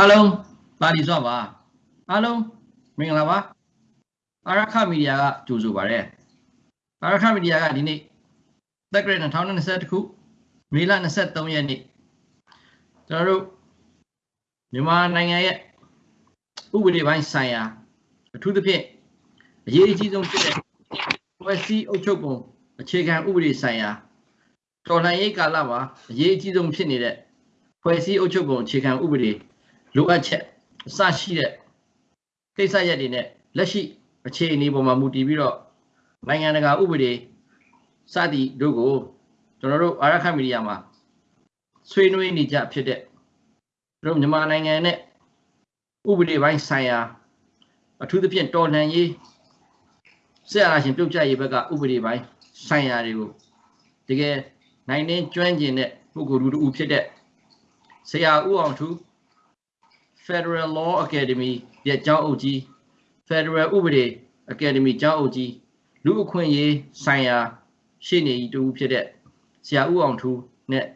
အားလုံးပါလီစွာပါအားလုံးမင်္ဂလာပါအာရခမီဒီယာကကြိုဆိုပါရစေအာရခမီဒီယာကဒီနေ့သက်ကရ2020ခုမေလ23ရက်နေ့ကျွန်တော်တို့မြန်မာနိုင်ငံရဲ့ဥပဒေပိုင်းဆိုင်ရာအထူးသဖြင့်အရေးအကြီးဆုံးဖြစ်တဲ့ဖွဲ့စည်းအုပ်ချုပ်ပုံအခြေခံဥပဒေဆိုင်ရာတော်လှန်ရေးကာလမှာအရေးအကြီးဆုံးဖြစ်နေတဲ့ဖွဲ့စည်းအုပ်ချုပ်ပုံအခြေခံဥပဒေ လိုအပ်ချက်အစရှိတဲ့ကိစ္စရပ်တွေနဲ့လက်ရှိအခြေအနေပေါ်မှာမူတည်ပြီးတော့နိုင်ငံတကာဥပဒေစသည်တို့ကိုကျွန်တော်တို့အာရခမီဒီယာမှာဆွေးနွေးနေကြဖြစ်တဲ့တို့မြန်မာနိုင်ငံနဲ့ဥပဒေပိုင်းဆိုင်ရာအထူးသဖြင့်တော်လှန်ရေးဆက်အားရှင်ပြုတ်ကြရေးဘက်ကဥပဒေပိုင်းဆိုင်ရာတွေကိုတကယ်နိုင်နေကျွမ်းကျင်တဲ့ပုဂ္ဂိုလ်တူတူဖြစ်တဲ့ဆရာဦးအောင်ထူး Federal Law Academy ရဲ့ကျောင်းအုပ်ကြီး Federal ဥပဒေ Academy ကျောင်းအုပ်ကြီးလူအခွင့်အရေးဆိုင်ရာရှေ့နေကြီးတူဖြစ်တဲ့ဆရာဦးအောင်ထူးနဲ့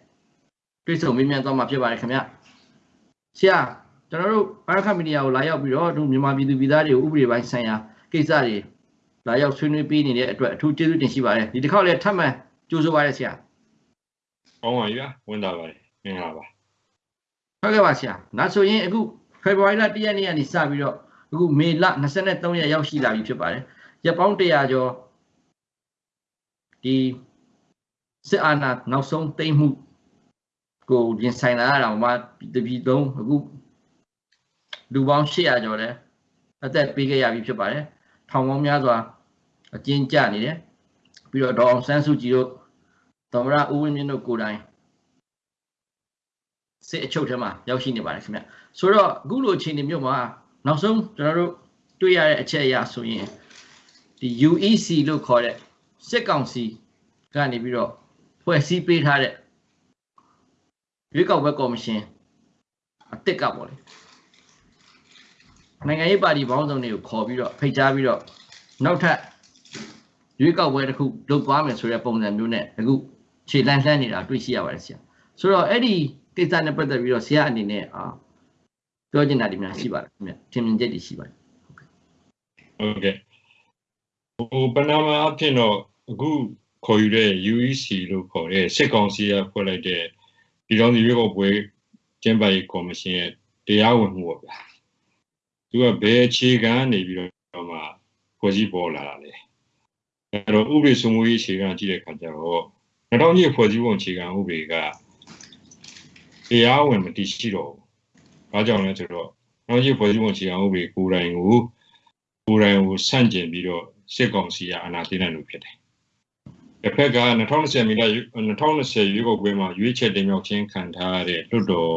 တွေ့ဆုံမေးမြန်းသွားမှာဖြစ်ပါတယ်ခင်ဗျဆရာကျွန်တော်တို့ဘာခမီဒီယာကိုလာရောက်ပြီးတော့တို့မြန်မာပြည်သူပြည်သားတွေကိုဥပဒေပိုင်းဆိုင်ရာကိစ္စတွေလာရောက်ဆွေးနွေးပေးနေတဲ့အတွက်အထူးကျေးဇူးတင်ရှိပါတယ်ဒီတစ်ခေါက်လည်းထပ်မံကြိုဆိုပါရစေဆရာကောင်းပါပြီဗျာဝင်တာပါတယ်မင်္ဂလာပါ ဟုတ်ကဲ့ပါဆရာနောက်ဆိုရင်အခုဖေဖော်ဝါရီလ1ရက်နေ့ကနေစပြီးတော့အခုမေလ23ရက်ရောက်ရှိလာပြီဖြစ်ပါတယ်ရက်ပေါင်း100ကျော်ဒီစစ်အာဏာနောက်ဆုံးသိမ်းမှုကိုရင်ဆိုင်လာရတာမှာတပြည်လုံးအခုလူပေါင်း800ကျော်လဲအသက်ပေးခဲ့ရပြီဖြစ်ပါတယ်ထောင်ပေါင်းများစွာအကျဉ်းကျနေတယ်ပြီးတော့ဒေါအောင်ဆန်းစုကြည်တို့သမရဦးဝင်းမြင့်တို့ကိုယ်တိုင် စစ်အချုပ်ထဲမှာရောက်ရှိနေပါတယ်ခင်ဗျဆိုတော့အခုလိုအခြေအနေမျိုးမှာနောက်ဆုံးကျွန်တော်တို့တွေ့ရတဲ့အချက်အရဆိုရင်ဒီ UEC လို့ခေါ်တဲ့စစ်ကောင်စီကနေပြီးတော့ဖွဲ့စည်းပေးထားတဲ့ရွေးကောက်ပွဲကော်မရှင်အစ်စ်ကပေါ့လေနိုင်ငံရေးပါတီပေါင်းစုံတွေကိုခေါ်ပြီးတော့ဖိတ်ကြားပြီးတော့နောက်ထပ်ရွေးကောက်ပွဲတစ်ခုလုပ်သွားမယ်ဆိုတဲ့ပုံစံမျိုးနဲ့အခုခြေလှမ်းလှမ်းနေတာတွေ့ရှိရပါတယ်ဆရာဆိုတော့အဲ့ဒီ ကိစ္စနဲ့ပတ်သက်ပြီးတော့ဆရာအနေနဲ့အာပြောချင်တာဒီများရှိပါတယ်ခင်ဗျထင်မြင်ချက်တွေရှိပါတယ်ဟုတ်ကဲ့ဟိုပနာမအဖြစ်တော့အခုခေါ်ယူတဲ့ UEC လို့ခေါ်တဲ့စစ်ကောင်စီကဖွဲ့လိုက်တဲ့ပြည်တော်စုရွေးကောက်ပွဲကျင်းပရေးကော်မရှင်ရဲ့တရားဝင်မှုပေါ့ဗျာသူကဘယ်အခြေခံနေပြီးတော့မှဖွဲ့စည်းပေါ်လာတာလဲအဲ့တော့ဥပဒေစိုးမိုးရေးအခြေခံကြည့်တဲ့အခါကျတော့2000ကြီးဖွဲ့စည်းပုံအခြေခံဥပဒေက တရားဝင်မတည်ရှိတော့ဘူး။ဘာကြောင့်လဲဆိုတော့နောက်ကြီးဖွဲ့စည်းပုံအခြေခံဥပဒေကိုယ်တိုင်ကိုကိုယ်တိုင်ကိုဆန့်ကျင်ပြီးတော့စစ်ကောင်စီကအာဏာသိမ်းနိုင်လို့ဖြစ်တယ်။တစ်ဖက်က2020မိလ2020ရွေးကောက်ပွဲမှာရွေးချယ်တင်မြှောက်ခြင်းခံထားရတဲ့လွတ်တော်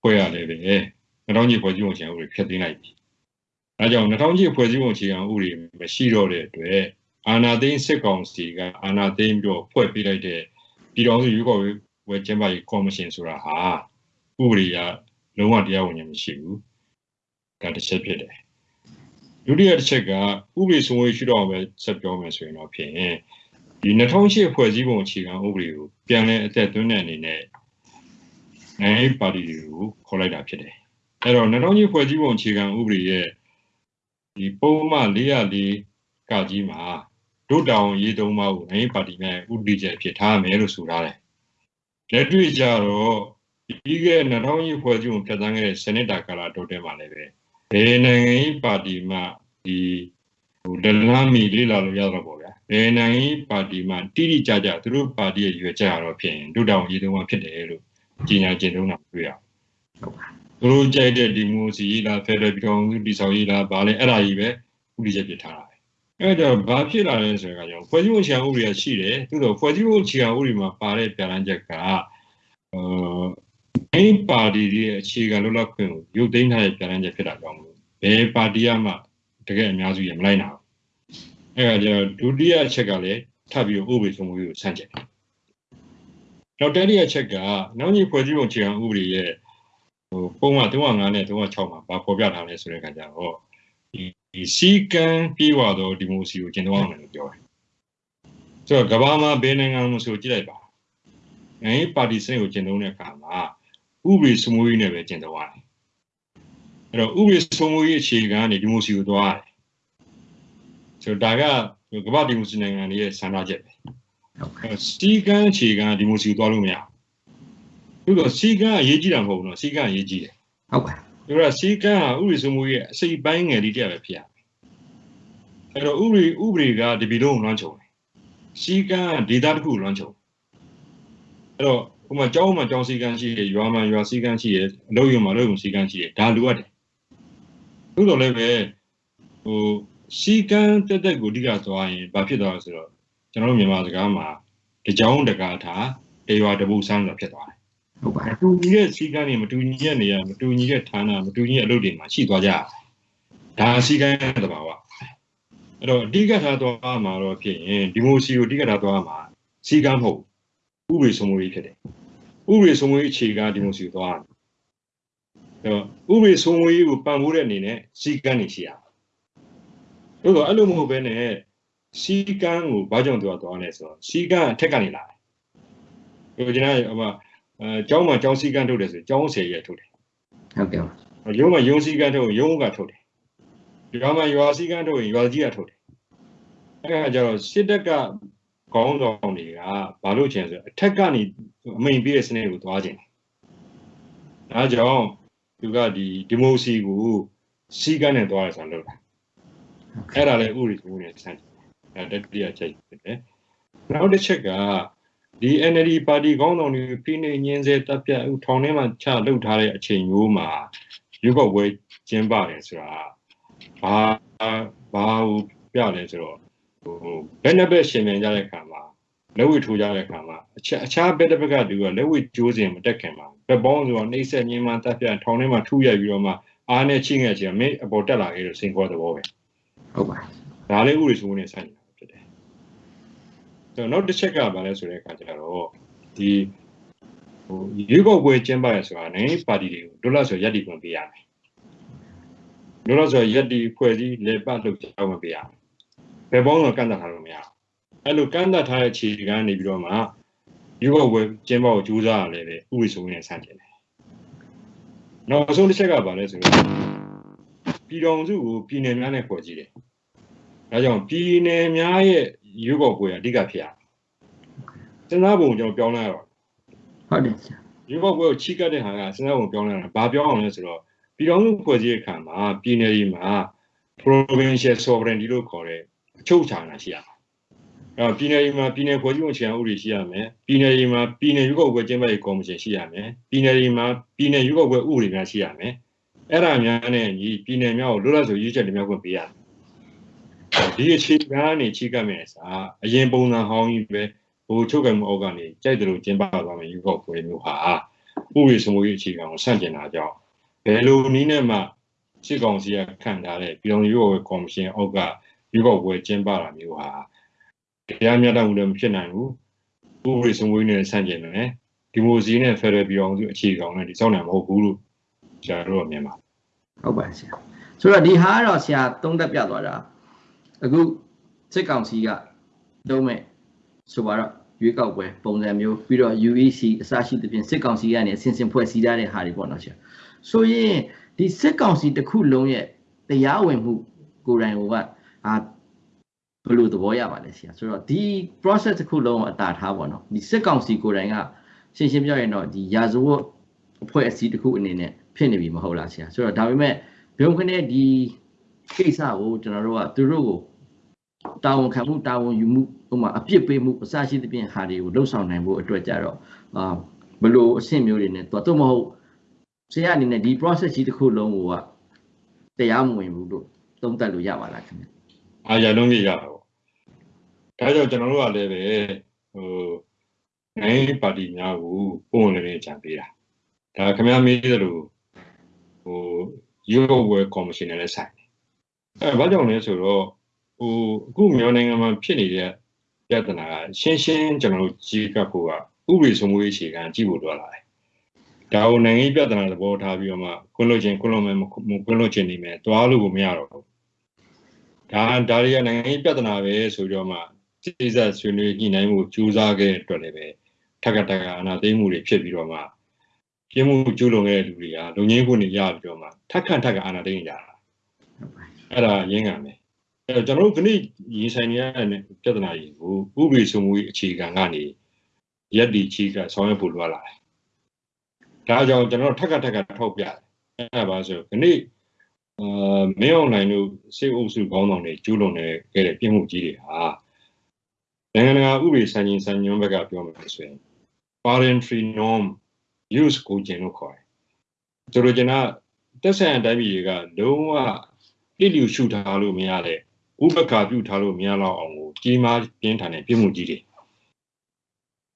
ဖွဲ့ရတယ်ပဲ။2000ကြီးဖွဲ့စည်းပုံအခြေခံဥပဒေဖျက်သိမ်းလိုက်ပြီ။အဲကြောင့်2000ကြီးဖွဲ့စည်းပုံအခြေခံဥပဒေမရှိတော့တဲ့အတွက်အာဏာသိမ်းစစ်ကောင်စီကအာဏာသိမ်းပြီးတော့ဖွဲ့ပေးလိုက်တဲ့ပြည်တော်စုရွေးကောက် ပွဲကျင်းပရေးကော်မရှင်ဆိုတာဟာဥပဒေကလုံးဝတရားဝင်ခြင်းမရှိဘူး။ဒါတစ်ချက်ဖြစ်တယ်။ဒုတိယတစ်ချက်ကဥပဒေစိုးမိုးရှိတော့ပဲဆက်ပြောမယ်ဆိုရင်တော့ဖြင့်ဒီ2008ဖွဲ့စည်းပုံအခြေခံဥပဒေကိုပြန်လည်အသက်သွင်းတဲ့အနေနဲ့နိုင်ငံပါတီတွေကိုခေါ်လိုက်တာဖြစ်တယ်။အဲတော့2008ဖွဲ့စည်းပုံအခြေခံဥပဒေရဲ့ဒီပုံမှန်404ကကြီးမှာဒုတောင်ရေးသုံးပါးကိုနိုင်ငံပါတီနဲ့ဥပဒေချက်ဖြစ်ထားမယ်လို့ဆိုထားတယ်။ လက်တွေ့ကြတော့ဒီက2000ရေးဖွဲ့စည်းပုံပြဋ္ဌာန်းခဲ့တဲ့စနစ်တာကာလတိုတဲမှာလည်းပဲဘယ်နိုင်ငံရေးပါတီမှဒီဟိုဒလန်မီလေးလာလို့ရတော့ပေါ့ဗျာဘယ်နိုင်ငံရေးပါတီမှတိတိကျကျသူတို့ပါတီရဲ့ရွေးချက်ရတော့ဖြစ်ရင်ဒုတောင်ရေးသုံးပါးဖြစ်တယ်လို့ကြီးညာကျင့်သုံးတာတွေ့ရဟုတ်ပါသူတို့ကြိုက်တဲ့ဒီမိုစီလားဖက်ဒရယ်ပြည်ထောင်စုတည်ဆောက်ရေးလားဗာလဲအဲ့ဒါကြီးပဲဥပဒေချက်ပြထားတာပဲ အဲ့တော့ဘာဖြစ်လာလဲဆိုတော့ဖွဲ့စည်းပုံခြံဥပဒေကရှိတယ်သူတို့ဖွဲ့စည်းပုံခြံဥပဒေမှာပါတဲ့ပြန်လန်းချက်ကအာအဲ့ပါတီရဲ့အခြေခံလွတ်လပ်ခွင့်ကိုရုပ်သိမ်းထားတဲ့ပြန်လန်းချက်ဖြစ်တာကြောင့်လို့ဘယ်ပါတီကမှတကယ်အများစုရမလိုက်နိုင်ဘူးအဲ့ဒါကျတော့ဒုတိယအချက်ကလည်းထပ်ပြီးဥပဒေဆုံးမှုကိုဆန့်ကျင်တယ်နောက်တတိယအချက်ကနောက်ညီဖွဲ့စည်းပုံအခြေခံဥပဒေရဲ့ဟိုပုံမှန်305နဲ့306မှာဘာဖော်ပြထားလဲဆိုတဲ့အခါကျတော့ ဒီစီကံပြေဝတော့ဒီမိုစီကိုကျင့်သုံးအောင်လို့ပြောတယ်ဆိုတော့ကဘာမှာဘယ်နိုင်ငံမှဆိုကြည့်လိုက်ပါနိုင်ငံပါတီစနစ်ကိုကျင့်သုံးတဲ့အခါမှာဥပဒေစမိုးကြီးနဲ့ပဲကျင့်သုံးရတယ်အဲ့တော့ဥပဒေစိုးမိုးရေးအခြေခံကနေဒီမိုစီကိုသွားရတယ်ဆိုတော့ဒါကကမ္ဘာဒီမိုစီနိုင်ငံတွေရဲ့ဆန္ဒချက်ပဲဟုတ်ကဲ့အဲ့စီကန်းအခြေခံဒီမိုစီကိုသွားလို့မရဘူးသို့တော့စီကန်းအရေးကြီးတာမဟုတ်ဘူးနော်စီကန်းအရေးကြီးတယ်ဟုတ်ကဲ့ ဒါကစီကန်းဟာဥပဒေစိုးမိုးရေးအစိပ်ပိုင်းငယ်လေးတစ်ယောက်ပဲဖြစ်ရမယ်အဲ့တော့ဥပဒေဥပဒေကဒီပြည်လုံးကိုလွှမ်းခြုံတယ်စီကန်းကဒေသတစ်ခုကိုလွှမ်းခြုံအဲ့တော့ဟိုမှာကျောင်းမှာကျောင်းစီကန်းရှိတယ်ရွာမှာရွာစီကန်းရှိတယ်အလုပ်ရုံမှာအလုပ်ရုံစီကန်းရှိတယ်ဒါလိုအပ်တယ်သို့တော်လည်းပဲဟိုစီကန်းတက်တက်ကိုအဓိကသွားရင်ဘာဖြစ်သွားလဲဆိုတော့ကျွန်တော်တို့မြန်မာစကားမှာတကြောင်တကားထားတရွာတပုတ်ဆန်းဆိုတာဖြစ်သွားတယ် ဟုတ်ပါမတူညီတဲ့စီကံတွေမတူညီတဲ့နေရာမတူညီတဲ့ဌာနမတူညီတဲ့အလုပ်တွေမှာရှိသွားကြတယ်။ဒါစီကံတဲ့တဘာဝ။အဲ့တော့အဓိကထားသွားမှာတော့ဖြစ်ရင်ဒီမိုစီကိုအဓိကထားသွားမှာစီကံမဟုတ်ဘူးဥပဒေစိုးမိုးရေးဖြစ်တယ်။ဥပဒေစိုးမိုးရေးအခြေခံဒီမိုစီကိုသွားတယ်။အဲ့တော့ဥပဒေစိုးမိုးရေးကိုပံ့ပိုးတဲ့အနေနဲ့စီကံနေရှိရမယ်။တို့တော့အဲ့လိုမဟုတ်ဘဲနဲ့စီကံကိုဘာကြောင့်သွားသွားလဲဆိုတော့စီကံအထက်ကနေလာတယ်။ဒီကျွန်တော်ဟိုမှာ အဲကျောင်းမှာကျောင်းစည်းကမ်းထုတ်တယ်ဆိုကျောင်းဆယ်ရက်ထုတ်တယ်ဟုတ်ကဲ့ပါရုံးမှာရုံးစည်းကမ်းထုတ်ရင်ရုံးကထုတ်တယ်ရွာမှာရွာစည်းကမ်းထုတ်ရင်ရွာကြီးကထုတ်တယ်အဲဒါကြတော့စစ်တပ်ကခေါင်းဆောင်တွေကဘာလို့ချင်ဆိုအထက်ကနေအမိန်ပြည့်တဲ့စနစ်ကိုသွားခြင်းဒါကြောင့်သူကဒီဒီမိုစီကိုစည်းကမ်းနဲ့သွားရဆိုလို့လားအဲ့ဒါလည်းဥပဒေကိုနဲ့ဆန့်အဲတတိယချက်ဖြစ်တယ်နောက်တစ်ချက်က ဒီ NLD ပါတီခေါင်းဆောင်တွေဖိနှိပ်ညင်းစေတပ်ပြတ်ဥထောင်ထဲမှာချလှုပ်ထားတဲ့အချိန်မျိုးမှာရုပ်ောက်ပွဲကျင်းပါတယ်ဆိုတာဘာဘာကိုပြလဲဆိုတော့ဟိုဘယ်နှဘက်ရှင်မြန်ကြတဲ့ခါမှာလက်ဝှထိုးကြတဲ့ခါမှာအခြားအခြားဘက်တစ်ဘက်ကသူကလက်ဝှကျိုးစင်မတက်ခင်မှာဘက်ပေါင်းဆိုတော့နှိမ့်ဆက်ညင်းမှတပ်ပြတ်ထောင်ထဲမှာထူရိုက်ပြီးတော့မှအားနဲ့ချိငယ်ချင်မင်းအပေါ်တက်လာခဲ့လို့စိန်ခေါ်တဲ့ဘောပဲဟုတ်ပါဒါလည်းဥပဒေစိုးမိုးနဲ့ဆိုင်နေ တာဖြစ်တယ်။ဆိုတော့နောက်တစ်ချက်ကဘာလဲဆိုတဲ့အခါကျတော့ဒီဟိုရွေးကောက်ပွဲကျင်းပရဆိုတာနိုင်ငံရေးပါတီတွေကိုဒုလဆိုရက်တီခွင့်ပေးရမယ်။ဒုလဆိုရက်တီဖွဲ့စည်းလေပတ်လုပ်ကြောင်းမပေးရမယ်။ဘယ်ပေါင်းတော့ကန့်သတ်ထားလို့မရဘူး။အဲ့လိုကန့်သတ်ထားတဲ့ခြေကနေပြီးတော့မှရွေးကောက်ပွဲကျင်းပဖို့ကြိုးစားရလဲပဲဥပဒေစိုးမိုးနဲ့ဆိုင်တယ်။နောက်ဆုံးတစ်ချက်ကဘာလဲဆိုတော့ပြည်တော်စုကိုပြည်နယ်များနဲ့ဖွဲ့စည်းတယ်။ဒါကြောင့်ပြည်နယ်များရဲ့ ရွေးကောက်ပွဲအဓိကဖြစ်ရစဉ်းစားပုံကျွန်တော်ပြောင်းလဲရတော့ဟုတ်တယ်ဆရာရွေးကောက်ပွဲကိုချိကတ်တဲ့ဟာကစဉ်းစားပုံပြောင်းလဲရတာဘာပြောင်းအောင်လဲဆိုတော့ပြည်တော်စုဖွဲ့စည်းတဲ့အခါမှာပြည်နယ်ကြီးမှာ provincial sovereignty လို့ခေါ်တဲ့အချုပ်အခြာအာဏာရှိရမယ်။အဲတော့ပြည်နယ်ကြီးမှာပြည်နယ်ဖွဲ့စည်းပုံအခြေခံဥပဒေရှိရမယ်။ပြည်နယ်ကြီးမှာပြည်နယ်ရွေးကောက်ပွဲကျင်းပရေးကော်မရှင်ရှိရမယ်။ပြည်နယ်ကြီးမှာပြည်နယ်ရွေးကောက်ပွဲဥပဒေများရှိရမယ်။အဲ့ဒါများနဲ့ညီပြည်နယ်များကိုလွတ်လပ်စွာရွေးချယ်တင်မြှောက်ခွင့်ပေးရမယ် ဒီအခြေခံကနေချိကပ်မယ်စာအရင်ပုံစံဟောင်းကြီးပဲဟိုချုပ်ကံမှုအောက်ကနေကြိုက်တယ်လို့ကျင်းပသွားမယ်ယူကောက်ပွဲမျိုးဟာဥပဒေစမိုးရေးအခြေခံကိုဆန့်ကျင်တာကြောင့်ဘယ်လိုနည်းနဲ့မှစစ်ကောင်စီကခံထားတဲ့ပြည်တော်ရွေးကောက်ပွဲကော်မရှင်အောက်ကယူကောက်ပွဲကျင်းပတာမျိုးဟာတရားမျှတမှုလည်းမဖြစ်နိုင်ဘူးဥပဒေစမိုးရေးနဲ့ဆန့်ကျင်တယ်ဒီမိုစီနဲ့ဖက်ဒရယ်ပြည်တော်စုအခြေခံနဲ့ဒီစောင့်နိုင်မဟုတ်ဘူးလို့ကျွန်တော်တို့ကမြင်ပါဟုတ်ပါဆရာဆိုတော့ဒီဟာကတော့ဆရာသုံးသက်ပြသွားတာ အခုစစ်ကောင်စီကလုံးမဲ့ဆိုပါတော့ရွေးကောက်ပွဲပုံစံမျိုးပြီးတော့ UEC အစရှိသဖြင့်စစ်ကောင်စီကနေအစဉ်စဉ်ဖွဲ့စည်းထားတဲ့ဟာတွေပေါ့နော်ဆရာဆိုရင်ဒီစစ်ကောင်စီတစ်ခုလုံးရဲ့တရားဝင်မှုကိုယ်တိုင်ကအာဘယ်လိုသဘောရပါလဲဆရာဆိုတော့ဒီ process တစ်ခုလုံးကိုအတာထားပေါ့နော်ဒီစစ်ကောင်စီကိုယ်တိုင်ကရှင်းရှင်းပြောရင်တော့ဒီရာဇဝတ်အဖွဲ့အစည်းတစ်ခုအနေနဲ့ဖြစ်နေပြီမဟုတ်လားဆရာဆိုတော့ဒါပေမဲ့ဘုံခနဲ့ဒီ ကိစ္စကိုကျွန်တော်တို့ကသူတို့ကိုတာဝန်ခံမှုတာဝန်ယူမှုဥပမာအပြစ်ပေးမှုအစရှိသဖြင့်ဟာတွေကိုလှုပ်ဆောင်နိုင်ဖို့အတွက်ကြတော့အာဘယ်လိုအဆင့်မျိုးတွေနဲ့တော့တော့မဟုတ်ဆရာအနေနဲ့ဒီ process ကြီးတစ်ခုလုံးကိုကတရားမဝင်ဘူးလို့သုံးသပ်လို့ရပါလားခင်ဗျအားရလုံးပြရတာပေါ့ဒါကြောင့်ကျွန်တော်တို့ကလည်းပဲဟိုနိုင်ငံရေးပါတီများကိုပုံဝင်နေကြံပေးတာဒါခင်ဗျားမေးသလိုဟိုရုပ်ဝဲကော်မရှင်နဲ့လည်းဆိုင်တယ် အဲဘာကြောင့်လဲဆိုတော့ဟိုအခုမြန်မာနိုင်ငံမှာဖြစ်နေတဲ့ပြဿနာကရှင်းရှင်းကျွန်တော်တို့ကြီးကပ်ဖို့ကဥပဒေစိုးမိုးရေးအခြေခံကြည့်ဖို့တော့လာတယ်ဒါကိုနိုင်ငံရေးပြဿနာသဘောထားပြီးတော့မှခွင့်လွှတ်ခြင်းခွင့်လွှတ်မယ်မခွင့်လွှတ်ခြင်းနေမယ်တွားလို့ကိုမရတော့ဘူးဒါဒါတွေကနိုင်ငံရေးပြဿနာပဲဆိုပြီးတော့မှစိစက်ဆွေးနွေးညှိနှိုင်းမှုကြိုးစားခဲ့တဲ့အတွက်လည်းပဲထက်ကတက်ကအာနာသိမ်းမှုတွေဖြစ်ပြီးတော့မှပြင်းမှုကျူးလွန်ခဲ့တဲ့လူတွေကလုံငင်းခွင့်တွေရပြီးတော့မှထက်ခန့်ထက်ခန့်အာဏာသိမ်းကြတာ အဲ့ဒါရင်းခံမယ်အဲ့တော့ကျွန်တော်တို့ခဏရင်ဆိုင်နေရတဲ့ပြဿနာကြီးကိုဥပဒေစိုးမိုးရေးအခြေခံကနေရက်ဒီချီကဆောင်ရွက်ဖို့လိုလာတယ်ဒါကြောင့်ကျွန်တော်ထက်ကထက်ကထောက်ပြတယ်အဲ့ဒါပါဆိုခဏအာမင်းအောင်နိုင်တို့စေအုပ်စုခေါင်းဆောင်တွေကျူးလွန်နေခဲ့တဲ့ပြင်းမှုကြီးတွေဟာနိုင်ငံတကာဥပဒေစံချိန်စံညွှန်းဘက်ကပြောမယ်ဆိုရင် parentry norm use ကိုကျင်လို့ခေါ်တယ်။ဆိုလိုချင်တာတက်ဆိုင်အတိုင်းပြည်တွေကလုံးဝ ပြည့်လျူရှုထားလို့မရတဲ့ဥပက္ခပြုထားလို့မရတော့အောင်ကိုကြီးမားပြင်းထန်တဲ့ပြစ်မှုကြီးတွေ။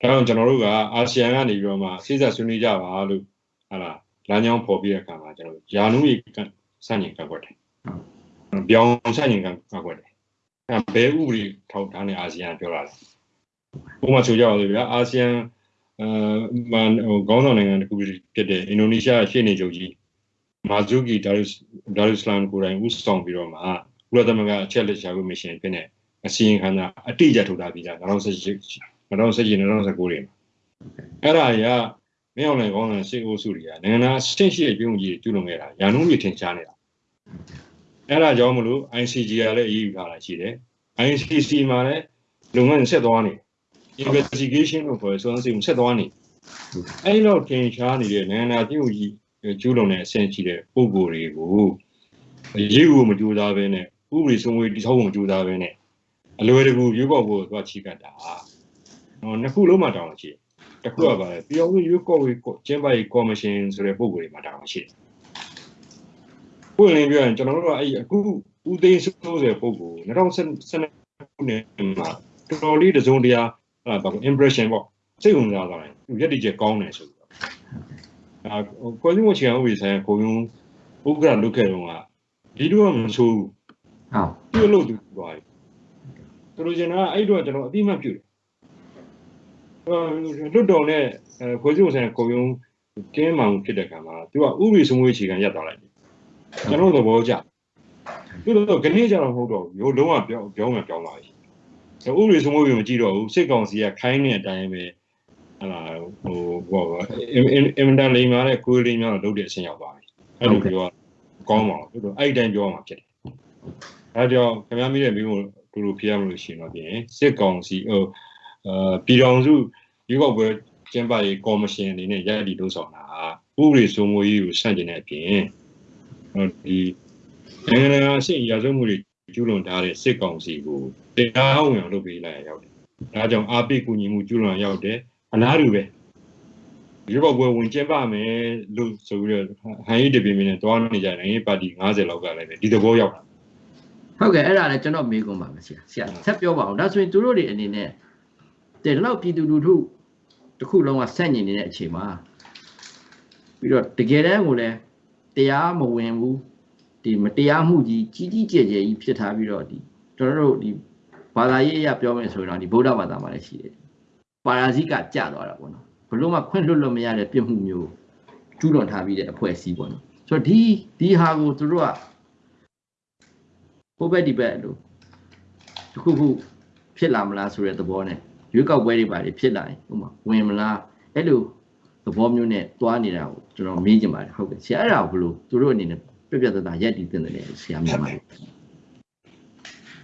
ဒါကြောင့်ကျွန်တော်တို့ကအာဆီယံကနေပြီးတော့မှစိစက်ဆွေးနွေးကြပါလို့ဟာလားလမ်းကြောင်းပေါ်ပြတဲ့အခါမှာကျွန်တော်ယာနုရေးစန့်ကျင်ကန့်ကွက်တယ်။ပြောင်းစန့်ကျင်ကန့်ကွက်တယ်။အဲဘယ်ဥပဒေထောက်ထားနေအာဆီယံပြောလာတယ်။ဥပမာဆိုကြပါစို့ဗျာအာဆီယံအဲမန်ဟိုခေါင်းဆောင်နိုင်ငံတစ်ခုဖြစ်တဲ့အင်ဒိုနီးရှားရှေ့နေချုပ်ကြီး မာဇူကီဒါရုဒါရုစလမ်ကိုယ်တိုင်ဦးဆောင်ပြီးတော့မှကုလသမဂ္ဂအချက်လက်ရှာဖို့မရှင်ဖြစ်နေအစီရင်ခံစာအတိအကျထုတ်ထားပြီးသား2018 2019 2019တွေမှာအဲ့ဒါရမင်းအောင်လှိုင်ကောင်းတဲ့ရှေ့အိုးစုတွေကနိုင်ငံသားအဆင့်ရှိတဲ့ပြည်ုံကြီးကျူးလွန်ခဲ့တာရာနှုန်းကြီးထင်ရှားနေတာအဲ့ဒါကြောင့်မလို့ ICG ကလည်းအရေးယူထားတာရှိတယ် ICC မှာလည်းလုပ်ငန်းဆက်သွားနေတယ် investigation လို့ခေါ်ဆိုတော့ဆက်သွားနေအဲ့လောက်တင်ရှားနေတဲ့နိုင်ငံသားပြည်ကြီး ကျူးလွန်တဲ့အဆင့်ရှိတဲ့ပုံကိုယ်တွေကိုရေးဖို့မကြိုးစားဘဲနဲ့ဥပဒေစိုးမိုးတိဆောက်ဖို့မကြိုးစားဘဲနဲ့အလွယ်တကူရွေးကောက်ဖို့သွားချီကတ်တာဟောနှစ်ခုလုံးမှာတောင်းရှိတစ်ခုကပါလေပြည်အောင်ရွေးကောက်ရေးကျင်းပရေးကော်မရှင်ဆိုတဲ့ပုံကိုယ်တွေမှာတောင်းရှိပွင့်လင်းပြောရင်ကျွန်တော်တို့ကအဲ့အခုဦးသိန်းစိုးဆိုတဲ့ပုံကို2012ခုနှစ်မှာတော်တော်လေးတစုံတရာအဲ့ဒါ impression ပေါ့စိတ်ဝင်စားသွားတယ်သူရက်တည်ချက်ကောင်းတယ်ဆိုပြီးတော့ အာကိုယ်စီမချင်အောင်ဝေဆိုင်ကိုယုံဥက္ကရာလုခဲ့တော့ကဒီတော့မဆိုးဘူးဟုတ်ပြုတ်လို့သူသွားပြီသူတို့ကျင်တာအဲ့တော့ကျွန်တော်အတိမတ်ပြုတယ်လွတ်တော်နဲ့ကိုယ်စီမဆိုင်ကိုယုံကင်းမှန်ဖြစ်တဲ့ကံမှာသူကဥပဒေစမွေးအခြေခံရပ်သွားလိုက်တယ်ကျွန်တော်သဘောကျသူတို့ကနေ့ကျတော့မဟုတ်တော့ဘူးလုံးဝပြောင်းပြောင်းမှပြောင်းလာပြီဥပဒေစိုးမိုးရေးမကြည့်တော့ဘူးစစ်ကောင်စီကခိုင်းတဲ့အတိုင်းပဲ ဟလာဟိုဘောအင်မတန်လိမ်မာတဲ့ကိုယ်လိမ်များတော့လုပ်တဲ့အဆင့်ရောက်သွားပြီအဲ့လိုပြောကောင်းပါဘူးတို့အဲ့ဒီတိုင်းပြောမှာဖြစ်တယ်အဲကြောင့်ခင်ဗျားမိတဲ့မိမို့တူတူဖြေရမလို့ရှိရင်တော့ပြင်စစ်ကောင်စီဟိုအာပြည်တော်စုရွေးကောက်ပွဲကျင်းပရေးကော်မရှင်အနေနဲ့ရည်တည်လို့ဆောင်တာဥပဒေစိုးမိုးရေးကိုဆန့်ကျင်တဲ့အပြင်ဒီနိုင်ငံတော်အဆင့်ရာဇဝတ်မှုတွေကျူးလွန်ထားတဲ့စစ်ကောင်စီကိုတရားဝင်လုပ်ပေးလိုက်ရရောက်တယ်။ဒါကြောင့်အာပိကူညီမှုကျူးလွန်ရောက်တယ်။ အလားတူပဲရွေးကောက်ပွဲဝင်ကျင်းပမယ်လို့ဆိုပြီးတော့ဟန်ရီတပင်မင်းနဲ့တွားနေကြတယ်။ပါတီ90လောက်ကလည်းဒီသဘောရောက်တာ။ဟုတ်ကဲ့အဲ့ဒါလည်းကျွန်တော်မေးခွန်းပါမယ်ဆရာ။ဆရာဆက်ပြောပါအောင်။ဒါဆိုရင်သူတို့တွေအနေနဲ့တဲ့တော့ပြည်သူလူထုတစ်ခုလုံးကဆက်ညင်နေတဲ့အချိန်မှာပြီးတော့တကယ်တမ်းကိုလည်းတရားမဝင်ဘူးဒီမတရားမှုကြီးကြီးကြီးကျယ်ကျယ်ကြီးဖြစ်ထားပြီးတော့ဒီကျွန်တော်တို့ဒီဘာသာရေးအရပြောမယ်ဆိုရင်တော့ဒီဗုဒ္ဓဘာသာမှာလည်းရှိတယ် ပါရာဇိကကြသွားတာပေါ့နော်ဘလို့မှခွင့်လွတ်လို့မရတဲ့ပြစ်မှုမျိုးကျူးလွန်ထားပြီးတဲ့အဖွဲ့အစည်းပေါ့နော်ဆိုတော့ဒီဒီဟာကိုသူတို့ကဟိုဘက်ဒီဘက်လို့တခုခုဖြစ်လာမလားဆိုတဲ့သဘောနဲ့ရွေးကောက်ပွဲတွေပါတွေဖြစ်လာရင်ဥမာဝင်မလားအဲ့လိုသဘောမျိုးနဲ့သွားနေတာကိုကျွန်တော်မေးချင်ပါတယ်ဟုတ်ကဲ့ဆရာအဲ့ဒါကိုဘလို့သူတို့အနေနဲ့ပြပြတသားရက်တည်တင်တယ်ဆရာမြန်မာတွေ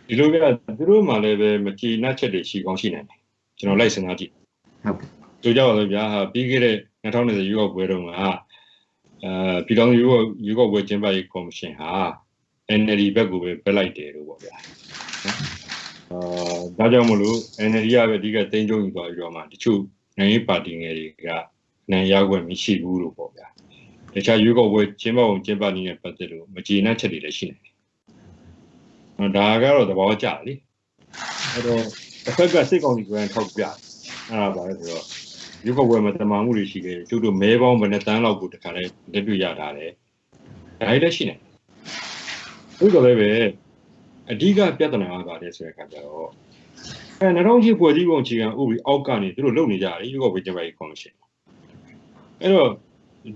ဒီလိုကသူတို့မှလည်းပဲမကြည်နှက်ချက်တွေရှိကောင်းရှိနိုင်တယ် ကျွန်တော်လိုက်စဉ်းစားကြည့်ဟုတ်ကဲ့ဆိုကြပါစို့ဗျာဟာပြီးခဲ့တဲ့2020ရွေးကောက်ပွဲတုန်းကအာပြည်တော်ရွေးကောက်ရွေးကောက်ပွဲကျင်းပရေးကော်မရှင်ဟာ NLD ဘက်ကိုပဲပြလိုက်တယ်လို့ပေါ့ဗျာအာဒါကြောင့်မလို့ NLD ကပဲအဓိကတင်းကျုံယူသွားပြီးတော့မှတချို့နိုင်ငံရေးပါတီငယ်တွေကနိုင်ရောက်ွယ်မရှိဘူးလို့ပေါ့ဗျာတခြားရွေးကောက်ပွဲကျင်းပအောင်ကျင်းပနေတဲ့ပတ်သက်လို့မကျေနပ်ချက်တွေလည်းရှိနေတယ်။ဒါကတော့သဘောကျတယ်လေ။အဲ့တော့ တစ်ဖက်ကစိတ်ကောင်းကြီးကိုယ်ထောက်ပြ။အဲ့ဒါပါလေဆိုတော့ရွေးကောက်ပွဲမှာတမာမှုတွေရှိတယ်။ကျုပ်တို့မဲပေါင်းဘယ်နှတန်းလောက်ကိုတခါလဲလက်တွေ့ရတာလေ။ဒါလည်းရှိနေ။ဟုတ်တော့လည်းပဲအဓိကပြဿနာကပါတယ်ဆိုတဲ့အခါကျတော့အဲ2008ဖွဲ့စည်းပုံအခြေခံဥပဒေအောက်ကနေသူတို့လုပ်နေကြတယ်ရွေးကောက်ပွဲကျင်းပရေးကော်မရှင်။အဲ့တော့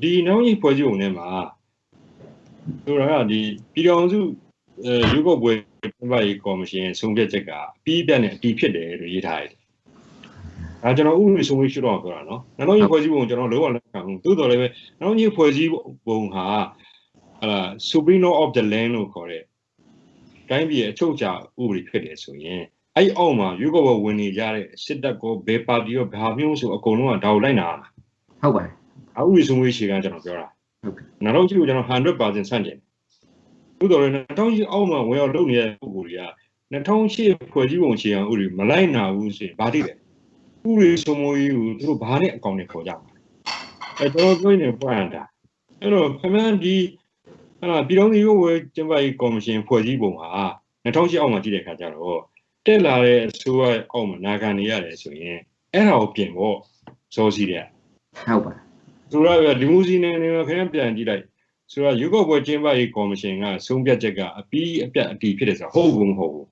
ဒီနောက်ကြီးဖွဲ့စည်းပုံထဲမှာဆိုတာကဒီပြည်တော်စုအဲရုပ်ောက်ပွဲကျ င်းပရေးကော်မရှင်ဆုံးဖြတ်ချက်ကအပြီးပြတ်နဲ့အတီးဖြစ်တယ်လို့ရေးထားတယ်ဒါကျွန်တော်ဥပဒေစိုးမိုးရှိတော့ပြောတာနော်နောက်ကြီးဖွဲ့စည်းပုံကျွန်တော်လုံးဝလက်ခံဘူးသို့တော်လည်းပဲနောက်ကြီးဖွဲ့စည်းပုံဟာဟာ Supreme Law of the Land လို့ခေါ်တဲ့တိုင်းပြည်ရဲ့အချုပ်အခြာဥပဒေဖြစ်တယ်ဆိုရင်အဲ့အောက်မှာရွေးကောက်ပွဲဝင်နေကြတဲ့စစ်တပ်ကောဘယ်ပါတီရောဘာမျိုးဆိုအကုန်လုံးကဒါကိုလိုက်နာမှာဟုတ်ပါတယ်အဥပဒေစိုးမိုးရှိကကျွန်တော်ပြောတာဟုတ်ကဲ့နောက်တော့ကြည့်လို့ကျွန်တော်100%ဆန့်ကျင် သို့တော်လည်း2000အောက်မှာဝင်ရောက်လုပ်နေတဲ့ပုံကိုယ်တွေက2008ဖွဲ့စည်းပုံအခြေခံဥပဒေမလိုက်နာဘူးဆိုရင်ဘာတိလဲဥပဒေစိုးမိုးရေးကိုသူတို့ဘာနဲ့အကောင့်နဲ့ခေါ်ကြမှာအဲကျွန်တော်ပြောနေပွင့်တာအဲ့တော့ခမန်းဒီဟာပြည်တော်စုရုပ်ဝဲကျင်းပရေးကော်မရှင်ဖွဲ့စည်းပုံဟာ2008အောက်မှာကြည့်တဲ့အခါကျတော့တက်လာတဲ့အစိုးရအောက်မှာနာခံနေရတယ်ဆိုရင်အဲ့ဒါကိုပြင်ဖို့စောစီးတဲ့ဟုတ်ပါတယ်ဆိုတော့ဒီမူစီနယ်နေမှာခင်ဗျပြန်ကြည့်လိုက် ဆိုတော့ရုပ်ောက်ပွဲကျင်းပရေးကော်မရှင်ကဆုံးဖြတ်ချက်ကအပြီးအပြတ်အတီးဖြစ်တယ်ဆိုတော့ဟုတ်ဘူးမဟုတ်ဘူး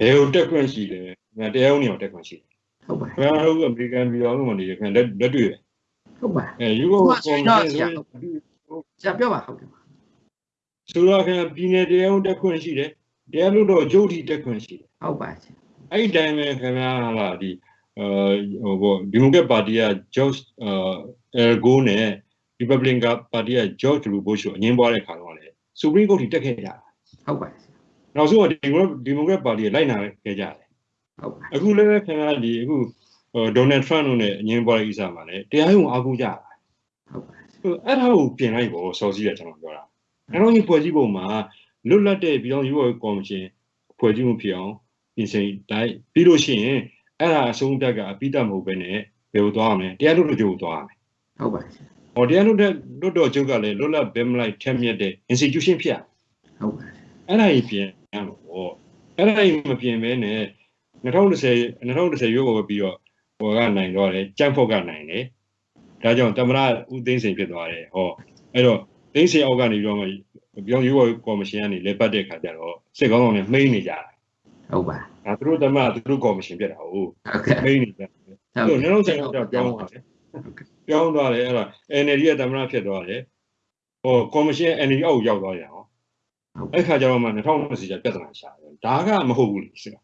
ဘယ်ကိုတက်ခွင့်ရှိလဲငါတရားဥပဒေကိုတက်ခွင့်ရှိတယ်ဟုတ်ပါတယ်ခင်ဗျားတို့အမေရိကန်ပြည်တော်စုမှာနေရခင်လက်လက်တွေ့ပဲဟုတ်ပါတယ်အဲရုပ်ောက်ကော်မရှင်ဆိုဆရာပြောပါဟုတ်ကဲ့ပါဆိုတော့ခင်ဗျာပြည်နယ်တရားဥပဒေတက်ခွင့်ရှိတယ်တရားလို့တော့ဂျုတ်တီတက်ခွင့်ရှိတယ်ဟုတ်ပါတယ်ဆရာအဲ့ဒီတိုင်းပဲခင်ဗျားဟာဒီအဲဟိုဘောဒီမိုကရက်ပါတီက George အဲ Ergo နဲ့ Republican ပါတီက George W. Bush ကိုအငင်းပွားတဲ့ခါတော့လေ Supreme Court ထိတက်ခဲ့ကြတာဟုတ်ပါတယ်ဆရာနောက်ဆုံးကဒီမိုဒီမိုကရက်ပါတီကလိုက်နာခဲ့ကြတယ်ဟုတ်ပါတယ်အခုလည်းခင်ဗျားဒီအခုဒေါ်နယ်ထရန့်တို့နဲ့အငင်းပွားတဲ့ကိစ္စမှာလည်းတရားရုံးအားကိုးကြတာဟုတ်ပါတယ်ဟိုအဲ့ဒါကိုပြင်လိုက်ပေါ့စော်စီးတယ်ကျွန်တော်ပြောတာအဲ့တော့ဒီဖွဲ့စည်းပုံမှာလွတ်လပ်တဲ့ပြည်တော်စုကော်မရှင်ဖွဲ့စည်းမှုဖြစ်အောင်ပြင်ဆင်တိုင်းပြီးလို့ရှိရင်အဲ့ဒါအဆုံးဖြတ်ကအပိတမဟုတ်ပဲနဲ့ဘယ်လိုသွားရမလဲတရားလွတ်တော်ချုပ်ကိုသွားရမယ်ဟုတ်ပါတယ်ဆရာ ဟောတရားလွတ်တဲ့လွတ်တော်ချုပ်ကလည်းလွတ်လပ်ဘယ်မလိုက်ထက်မြက်တဲ့ institution ဖြစ်ရဟုတ်ပါတယ်အဲ့ဒါကြီးပြင်ရမှာပေါ့အဲ့ဒါကြီးမပြင်ဘဲနဲ့2010 2010ရွေးကောက်ပွဲပြီးတော့ဟိုကနိုင်တော့တယ်ကြံ့ဖို့ကနိုင်တယ်ဒါကြောင့်တမရဦးသိန်းစိန်ဖြစ်သွားတယ်ဟောအဲ့တော့သိန်းစိန်အောက်ကနေပြီးတော့မှပြောင်းရွေးကောက်ကော်မရှင်ကနေလက်ပတ်တဲ့ခါကျတော့စစ်ကောင်းဆောင်တွေမှိန်းနေကြတာဟုတ်ပါဒါသူတို့တမရသူတို့ကော်မရှင်ဖြစ်တာဟုတ်ဟုတ်ကဲ့မှိန်းနေကြတယ်ဟုတ်သူတို့နောက်ဆိုင်တော့ပြောင်းသွားတယ် ပြောင်းသွားတယ်အဲ့ဒါ NLD ရဲ့တမရဖြစ်သွားတယ်ဟောကော်မရှင် NLD အောက်ရောက်သွားတယ်ဟောအဲ့ခါကျတော့မှ2020ကျပြဿနာရှာတယ်ဒါကမဟုတ်ဘူးလေစစ်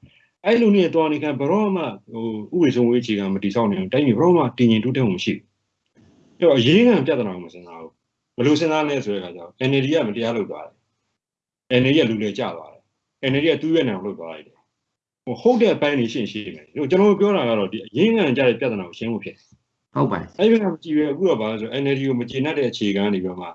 အဲ့လိုနဲ့တော်နေခံဘရောမှဟိုဥပဒေဆုံးဝေးချီကမတိဆောက်နိုင်ဘူးတိုင်းပြည်ဘရောမှတည်ငြိမ်တိုးတက်မှုမရှိဘူးအဲ့တော့အရေးခံပြဿနာကိုမစဉ်းစားဘူးဘယ်လိုစဉ်းစားလဲဆိုတဲ့အခါကျတော့ NLD ကမတရားလုပ်သွားတယ် NLD ကလူလေကျသွားတယ် NLD ကသူ့ရဲ့နာကိုလုပ်သွားလိုက်တယ်ဟိုဟုတ်တဲ့ဘိုင်းနေရှင်းရှင်းမယ်ဒီကျွန်တော်ပြောတာကတော့ဒီအရေးခံကြတဲ့ပြဿနာကိုရှင်းဖို့ဖြစ်တယ် ဟုတ်ပါတယ်အဲ့ဒီကမကြည့်ရအခုတော့ဘာလို့ဆို NLD ကိုမကျေနပ်တဲ့အခြေခံနေပြီးတော့မှ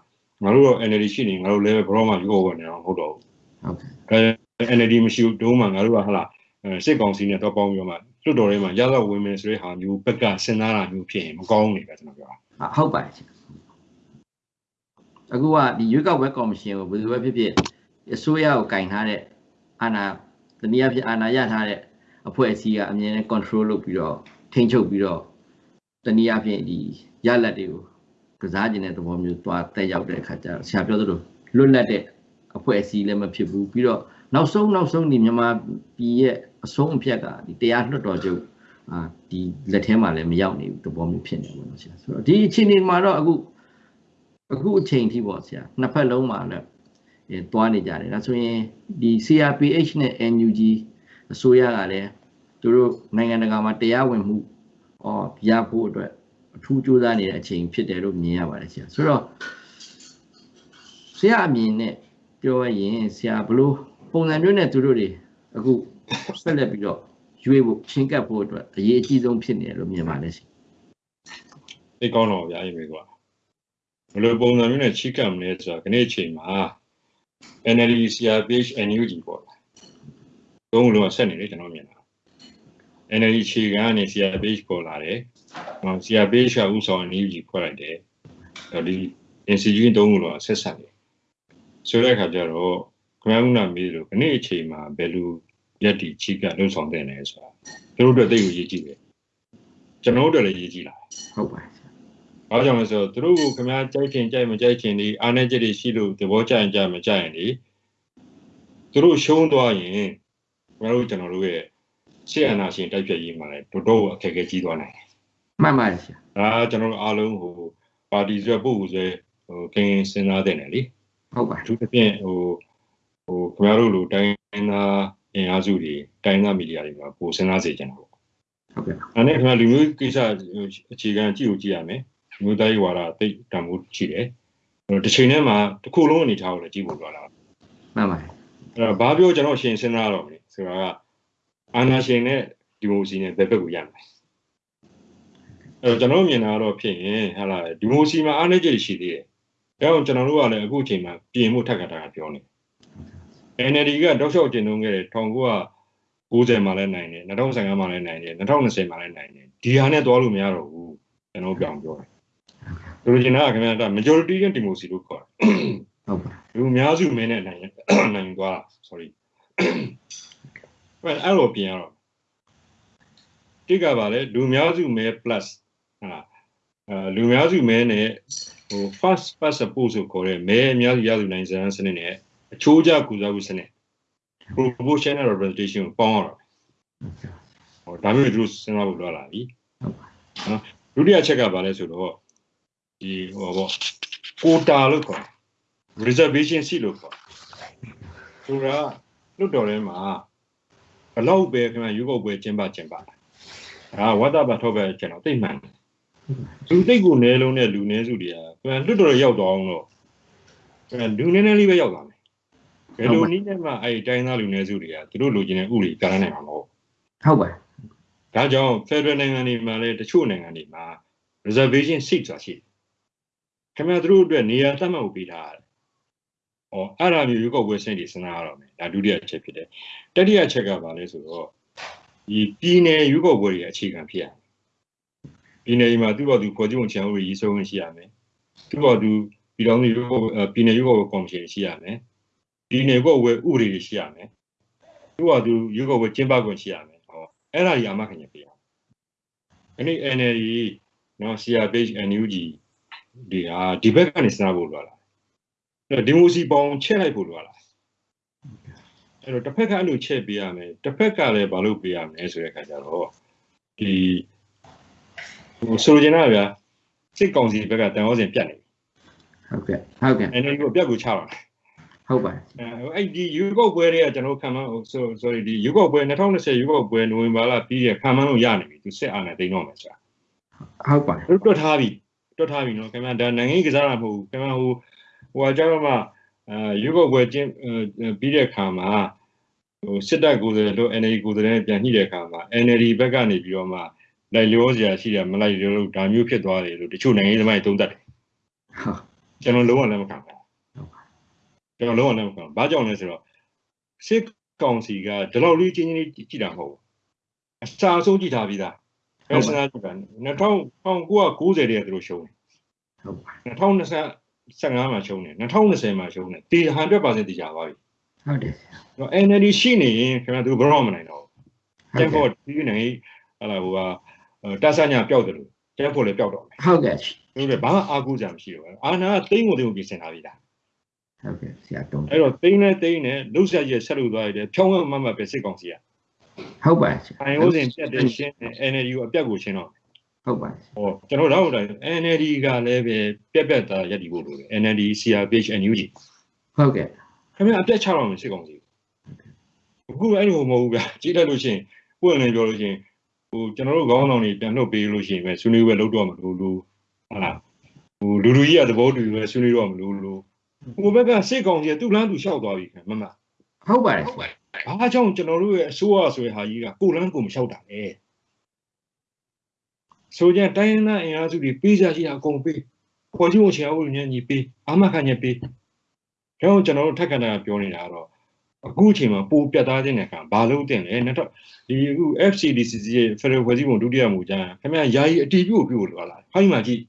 ငါတို့တော့ NLD ရှိနေငါတို့လည်းဘရောမှယူဖို့ဝင်နေတော့မဟုတ်တော့ဘူးဟုတ်ကဲ့အဲ NLD မရှိဘူးတုံးမှငါတို့ကဟလာအဲစစ်ကောင်စီနဲ့တော့ပေါင်းပြီးတော့မှလွတ်တော်ထဲမှာရသောဝင်မယ်ဆိုတဲ့ဟာမျိုးဘက်ကစဉ်းစားတာမျိုးဖြစ်ရင်မကောင်းဘူးလေပဲကျွန်တော်ပြောတာအာဟုတ်ပါတယ်ဆရာအခုကဒီရွေးကောက်ပွဲကော်မရှင်ကိုဘယ်လိုပဲဖြစ်ဖြစ်အစိုးရကိုကင်ထားတဲ့အာဏာတနည်းအားဖြင့်အာဏာရထားတဲ့အဖွဲ့အစည်းကအမြဲတမ်း control လုပ်ပြီးတော့ထိန်းချုပ်ပြီးတော့ တနည်းအားဖြင့်ဒီရလက်တွေကိုကစားကျင်တဲ့သဘောမျိုးသွားတက်ရောက်တဲ့အခါကျတော့ဆရာပြောသလိုလွတ်လပ်တဲ့အဖွဲ့အစည်းလည်းမဖြစ်ဘူးပြီးတော့နောက်ဆုံးနောက်ဆုံးဒီမြန်မာပြည်ရဲ့အဆုံးအဖြတ်ကဒီတရားလွှတ်တော်ချုပ်အာဒီလက်ထဲမှာလည်းမရောက်နေဘူးသဘောမျိုးဖြစ်နေပါတော့ဆရာဆိုတော့ဒီအခြေအနေမှာတော့အခုအခုအချိန်ထိပေါ့ဆရာနှစ်ဖက်လုံးမှာလည်းအဲသွားနေကြတယ်ဒါဆိုရင်ဒီ CRPH နဲ့ NUG အစိုးရကလည်းသူတို့နိုင်ငံတကာမှာတရားဝင်မှု ဟောရဖို့အတွက်အထူးကြိုးစားနေတဲ့အချိန်ဖြစ်တယ်လို့မြင်ရပါတယ်ဆရာဆိုတော့ဆရာအမြင်နဲ့ပြောရရင်ဆရာဘလို့ပုံစံမျိုးနဲ့သူတို့တွေအခုဆက်လက်ပြီးတော့ရွေးဖို့ချင်းကပ်ဖို့အတွက်အရေးအကြီးဆုံးဖြစ်နေတယ်လို့မြင်ပါတယ်ဆရာသိကောင်းတော့ဗျာအေးမေကွာဘယ်လိုပုံစံမျိုးနဲ့ချိကပ်မလဲဆိုတော့ခနေ့အချိန်မှာ NLD CRPH NUG ပေါ့လားသုံးလုံးကဆက်နေတယ်ကျွန်တော်မြင်တာ NLD ခြေခံကနေ CRPH ပေါ်လာတယ်ဟော CRPH ကဥဆောင် NUG ဖွဲ့လိုက်တယ်ဒါဒီ institution သုံးခုလုံးကဆက်ဆက်နေဆိုတဲ့အခါကျတော့ခမန်းကမေးလို့ခနေ့အချိန်မှာဘယ်လိုရက်တီချိကပ်လုံဆောင်တဲ့လဲဆိုတာသူတို့အတွက်သိကိုရေးကြည့်တယ်ကျွန်တော်တို့အတွက်လည်းရေးကြည့်လာဟုတ်ပါတယ်ဆရာ။ဘာကြောင့်လဲဆိုတော့သူတို့ကခင်ဗျားကြိုက်ချင်ကြိုက်မကြိုက်ချင်ဒီအားနေချက်တွေရှိလို့သဘောကျရင်ကြမကြရင်ဒီသူတို့ရှုံးသွားရင်ကျွန်တော်တို့ကျွန်တော်တို့ရဲ့ ရှေ့အနာရှင်တိုက်ဖြတ်ရေးမှာလည်းတော်တော်အခက်အခဲကြီးသွားနိုင်တယ်မှန်ပါတယ်ဆရာ။ဒါကကျွန်တော်တို့အားလုံးဟိုပါတီဆွဲပုဂ္ဂိုလ်ဆွဲဟိုကင်းစဉ်းစားတဲ့နယ်လေဟုတ်ပါ။အထူးသဖြင့်ဟိုဟိုခင်ဗျားတို့လိုတိုင်းသားအင်အားစုတွေတိုင်းသားမီဒီယာတွေမှာပိုစဉ်းစားစေချင်တာပေါ့ဟုတ်ကဲ့။ဒါနဲ့ခင်ဗျာလူမျိုးကိစ္စအခြေခံကြည့်ကိုကြည့်ရမယ်။လူမျိုးသားရေးဝါဒသိတံမိုးရှိတယ်။အဲ့တော့တစ်ချိန်ထဲမှာတစ်ခုလုံးအနေထားကိုလည်းကြည့်ဖို့လိုလာမှန်ပါတယ်အဲ့တော့ဘာပြောကျွန်တော်ရှင်စဉ်းစားတော့မလဲဆိုတာက အာနာရှင်နဲ့ဒီမိုစီနဲ့ဘယ်ဘက်ကိုရမယ်အဲ့တော့ကျွန်တော်မြင်တာကတော့ဖြစ်ရင်ဟာလာဒီမိုစီမှာအားနည်းချက်ရှိသေးတယ်ဒါကြောင့်ကျွန်တော်တို့ကလည်းအခုအချိန်မှာပြင်မှုထပ်ခါတာပြောနေ NLD ကတောက်လျှောက်တင်သွင်းခဲ့တဲ့1990မှာလည်းနိုင်တယ်2015မှာလည်းနိုင်တယ်2020မှာလည်းနိုင်တယ်ဒီဟာနဲ့သွားလို့မရတော့ဘူးကျွန်တော်ပြောင်းပြောတယ်ဆိုလိုချင်တာကခင်ဗျာဒါ majority နဲ့ democracy လို့ခေါ်တယ်ဟုတ်ပါလူအများစုမင်းနဲ့နိုင်ရင်နိုင်သွားတာ sorry အဲ့အဲ့လိုပြင်ရတော့တိကပါလေလူအများစုမဲ plus ဟာအဲလူအများစုမဲနဲ့ဟို first past support ဆိုခေါ်တဲ့မဲအများစုရစုနိုင်စမ်းစနစ်နဲ့အချိုးကျကူစားမှုစနစ် proportional representation ကိုပေါင်းရတော့ဟောဒါမျိုးသူတို့စဉ်းစားဖို့လိုလာပြီဟုတ်ပါနော်ဒုတိယချက်ကပါလဲဆိုတော့ဒီဟောပေါ့ quota လို့ခေါ်တယ် reservation seat လို့ခေါ်တယ်ဆိုတာလွတ်တော်ထဲမှာ ဘလောက်ပဲခင်ဗျာရုပ်ောက်ပွဲကျင်းပကျင်းပတာဒါဝတ္တပါထောက်ပဲကျွန်တော်သိမှန်တယ်လူသိပ်ကိုနဲလုံးတဲ့လူနည်းစုတွေကခင်ဗျာလွတ်တော်ရောက်တော့အောင်တော့ခင်ဗျာလူနည်းနည်းလေးပဲရောက်သွားမယ်ဘယ်လိုနည်းနဲ့မှအဲ့ဒီတိုင်းသားလူနည်းစုတွေကသူတို့လိုချင်တဲ့ဥပဒေပြဋ္ဌာန်းနိုင်မှာမဟုတ်ဟုတ်ပါတယ်ဒါကြောင့် Federal နိုင်ငံတွေမှာလည်းတချို့နိုင်ငံတွေမှာ reservation seat ဆိုတာရှိတယ်။ခင်ဗျားတို့အတွက်နေရာသတ်မှတ်ဖို့ပေးထားရတယ်။ ဟောအဲ့ဒါမျိုးရွေးကောက်ပွဲစနစ်တွေစဉ်းစားရတော့မယ်။ဒါဒုတိယအချက်ဖြစ်တယ်။တတိယအချက်ကဘာလဲဆိုတော့ဒီပြည်နယ်ရွေးကောက်ပွဲတွေအခြေခံဖြစ်ရမယ်။ပြည်နယ်တွေမှာသူ့ဘာသူဖွဲ့စည်းပုံချန်ဥပဒေရေးဆွဲဝင်ရှိရမယ်။သူ့ဘာသူပြည်တော်စုရွေးကောက်ပွဲအဲပြည်နယ်ရွေးကောက်ပွဲကော်မရှင်ရှိရမယ်။ပြည်နယ်ရွေးကောက်ပွဲဥပဒေတွေရှိရမယ်။သူ့ဘာသူရွေးကောက်ပွဲကျင်းပခွင့်ရှိရမယ်။ဟောအဲ့ဒါကြီးအမှတ်ခံချက်ပေးရမယ်။အဲ့ဒီ NLD နော် CRPH NUG ဒီဟာဒီဘက်ကနေစဉ်းစားဖို့လိုလာအဲ့တော့ ဒီမိုစီပေါင်းချက်လိုက်ဖို့လိုလာအဲ့တော့တစ်ဖက်ကအဲ့လိုချက်ပေးရမယ်တစ်ဖက်ကလည်းဘာလို့ပေးရမလဲဆိုတဲ့အခါကျတော့ဒီဟိုဆိုလိုချင်တာဗျာစစ်ကောင်စီဘက်ကတန်ဟောစဉ်ပြတ်နေပြီဟုတ်ကဲ့ဟုတ်ကဲ့ NLD ကိုအပြတ်ကိုချပါမယ်ဟုတ်ပါတယ်အဲအဲ့ဒီယူကောက်ပွဲတွေကကျွန်တော်ခံမှန်းဆို sorry ဒီယူကောက်ပွဲ2020ယူကောက်ပွဲနိုဝင်ဘာလပြီးရခံမှန်းလို့ရနေပြီသူစစ်အာဏာသိမ်းတော့မယ်ဆိုတာဟုတ်ပါတယ်တွတ်ထားပြီတွတ်ထားပြီနော်ခင်ဗျာဒါနိုင်ငံရေးကစားတာမဟုတ်ဘူးခင်ဗျာဟို ဟိုအကြောင်းမှအဲရုပ်ောက်ပွဲကျင်းပြီးတဲ့အခါမှာဟိုစစ်တပ်ကိုယ်စားလှယ်တို့ NLD ကိုယ်စားလှယ်ပြန်ညှိတဲ့အခါမှာ NLD ဘက်ကနေပြီးတော့မှလိုက်လျောစရာရှိတယ်မလိုက်လျောလို့ဒါမျိုးဖြစ်သွားတယ်လို့တချို့နိုင်ငံရေးသမားတွေသုံးသပ်တယ်ဟုတ်ကျွန်တော်လုံးဝလက်မခံဘူးကျွန်တော်လုံးဝလက်မခံဘူးဘာကြောင့်လဲဆိုတော့စစ်ကောင်စီကဒီလောက်လေးချင်းချင်းလေးကြည့်တာမဟုတ်ဘူးအစာအဆုံးကြည့်ထားပြီးသားဘယ်စနာကြည့်တာ1990တည်းကသူတို့ရှုံးတယ်ဟုတ်ပါ 2015မှာရှုံးတယ်2020မှာရှုံးတယ်ဒီ100%တည်ကြပါပြီဟုတ်တယ်တော့ NLD ရှိနေရင်ခင်ဗျာသူဘယ်တော့မှမနိုင်တော့ဟုဘူးကျတ်န်ကဲ့ဖို့ဒီနိုင်ဟလာဟိုကတဆညာပျောက်တယ်လို့ကျန်ဖို့လည်းပျောက်တော့မယ်ဟုတ်ကဲ့သူတို့လည်းဘာမှအားကိုးကြမရှိတော့ဘူးအာနာကတိမ့်ကိုတိမ့်ကိုပြင်ဆင်ထားပြီလားဟုတ်ကဲ့ဆရာတုံးအဲ့တော့တိမ့်နဲ့တိမ့်နဲ့လှုပ်ရှားရဆက်လို့သွားရတယ်ဖြောင်းဝမမပဲစစ်ကောင်စီကဟုတ်ပါတယ်ဆရာအိုင်အိုးစဉ်ပြတ်တဲ့ရှင်းနဲ့ NLD ကိုအပြတ်ကိုရှင်းတော့ ဟုတ်ပါတယ်ဟောကျွန်တော်တို့တော့ NLD ကလည်းပဲပြက်ပြက်သားရက်တည်ဖို့လိုတယ် NLD CRPH NUG ဟုတ်ကဲ့ခင်ဗျာအပြက်ချတော့မယ်စစ်ကောင်စီအခုအဲ့လိုမဟုတ်ဘူးဗျာကြည့်လိုက်လို့ရှိရင်ပွင့်လင်းပြောလို့ရှိရင်ဟိုကျွန်တော်တို့ခေါင်းဆောင်တွေပြန်လွတ်ပေးလို့ရှိရင်ပဲဆွေးနွေးပွဲလုပ်တော့မလို့လို့ဟုတ်လားဟိုလူလူကြီးကသဘောတူပဲဆွေးနွေးတော့မလို့လို့ဟိုဘက်ကစစ်ကောင်စီကသူ့လမ်းသူလျှောက်သွားပြီခင်မမဟုတ်ပါတယ်ဆရာဘာကြောင့်ကျွန်တော်တို့ရဲ့အစိုးရဆိုတဲ့ဟာကြီးကကိုလန်းကိုမလျှောက်တာလဲ ဆိုကြတိုင်းရင်းသားအင်အားစုတွေပေးကြရှိတာအကုန်ပေးပေါ်ကြီးဝင်ချင်အောင်ညညီပေးအာမခံညပေးဒါကြောင့်ကျွန်တော်တို့ထက်ခဏပြောနေတာကတော့အခုအချိန်မှာပိုပြတ်သားခြင်းတဲ့ကဘာလို့တင်လဲနောက်တော့ဒီအခု FCDCC ရဲ့ Federal ဖွဲ့စည်းပုံဒုတိယမူကြမ်းခင်ဗျာယာယီအတီးပြုတ်ပြုတ်လို့လာဟိုင်းမှာကြည့်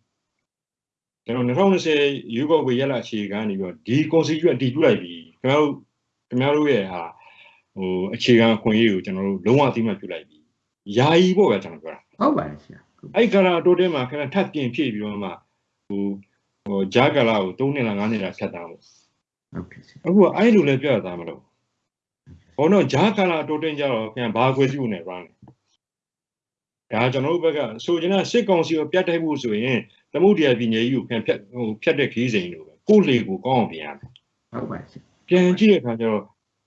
ကျွန်တော်2020ယူကောက်ဝေရလာအခြေခံနေပြီးတော့ဒီ constitution အတီးပြုတ်လိုက်ပြီခင်ဗျားတို့ခင်ဗျားတို့ရဲ့ဟာဟိုအခြေခံအခွင့်အရေးကိုကျွန်တော်တို့လုံးဝအသိမှတ်ပြုလိုက်ပြီ။ယာယီပေါ့ဗျာကျွန်တော်ပြောတာဟုတ်ပါတယ်ဆရာ။ အဲ့ကာလာတိုးတဲမှာခင်ဗျထပ်ပြင်ဖြည့်ပြီးတော့မှဟိုဟိုဂျာကာလာကို3နှစ်လား5နှစ်လားဖြတ်သားဖို့ဟုတ်ကဲ့ဆရာ။အခုကအဲ့လိုလည်းပြရသားမလို့။ဘောတော့ဂျာကာလာတိုးတင်ကြတော့ခင်ဗျဘာခွဲစုနေ run ဒါကျွန်တော်တို့ဘက်ကဆိုချင်တာစစ်ကောင်စီကိုပြတ်တိုက်ဖို့ဆိုရင်သမုဒ္ဒရာပြည်နယ်ကြီးကိုခင်ဖြတ်ဟိုဖြတ်တဲ့ခီးစိန်လို့ပဲကိုယ်လေကိုကောင်းအောင်ပြင်ရမယ်ဟုတ်ပါတယ်ဆရာပြန်ကြည့်တဲ့အခါကျတော့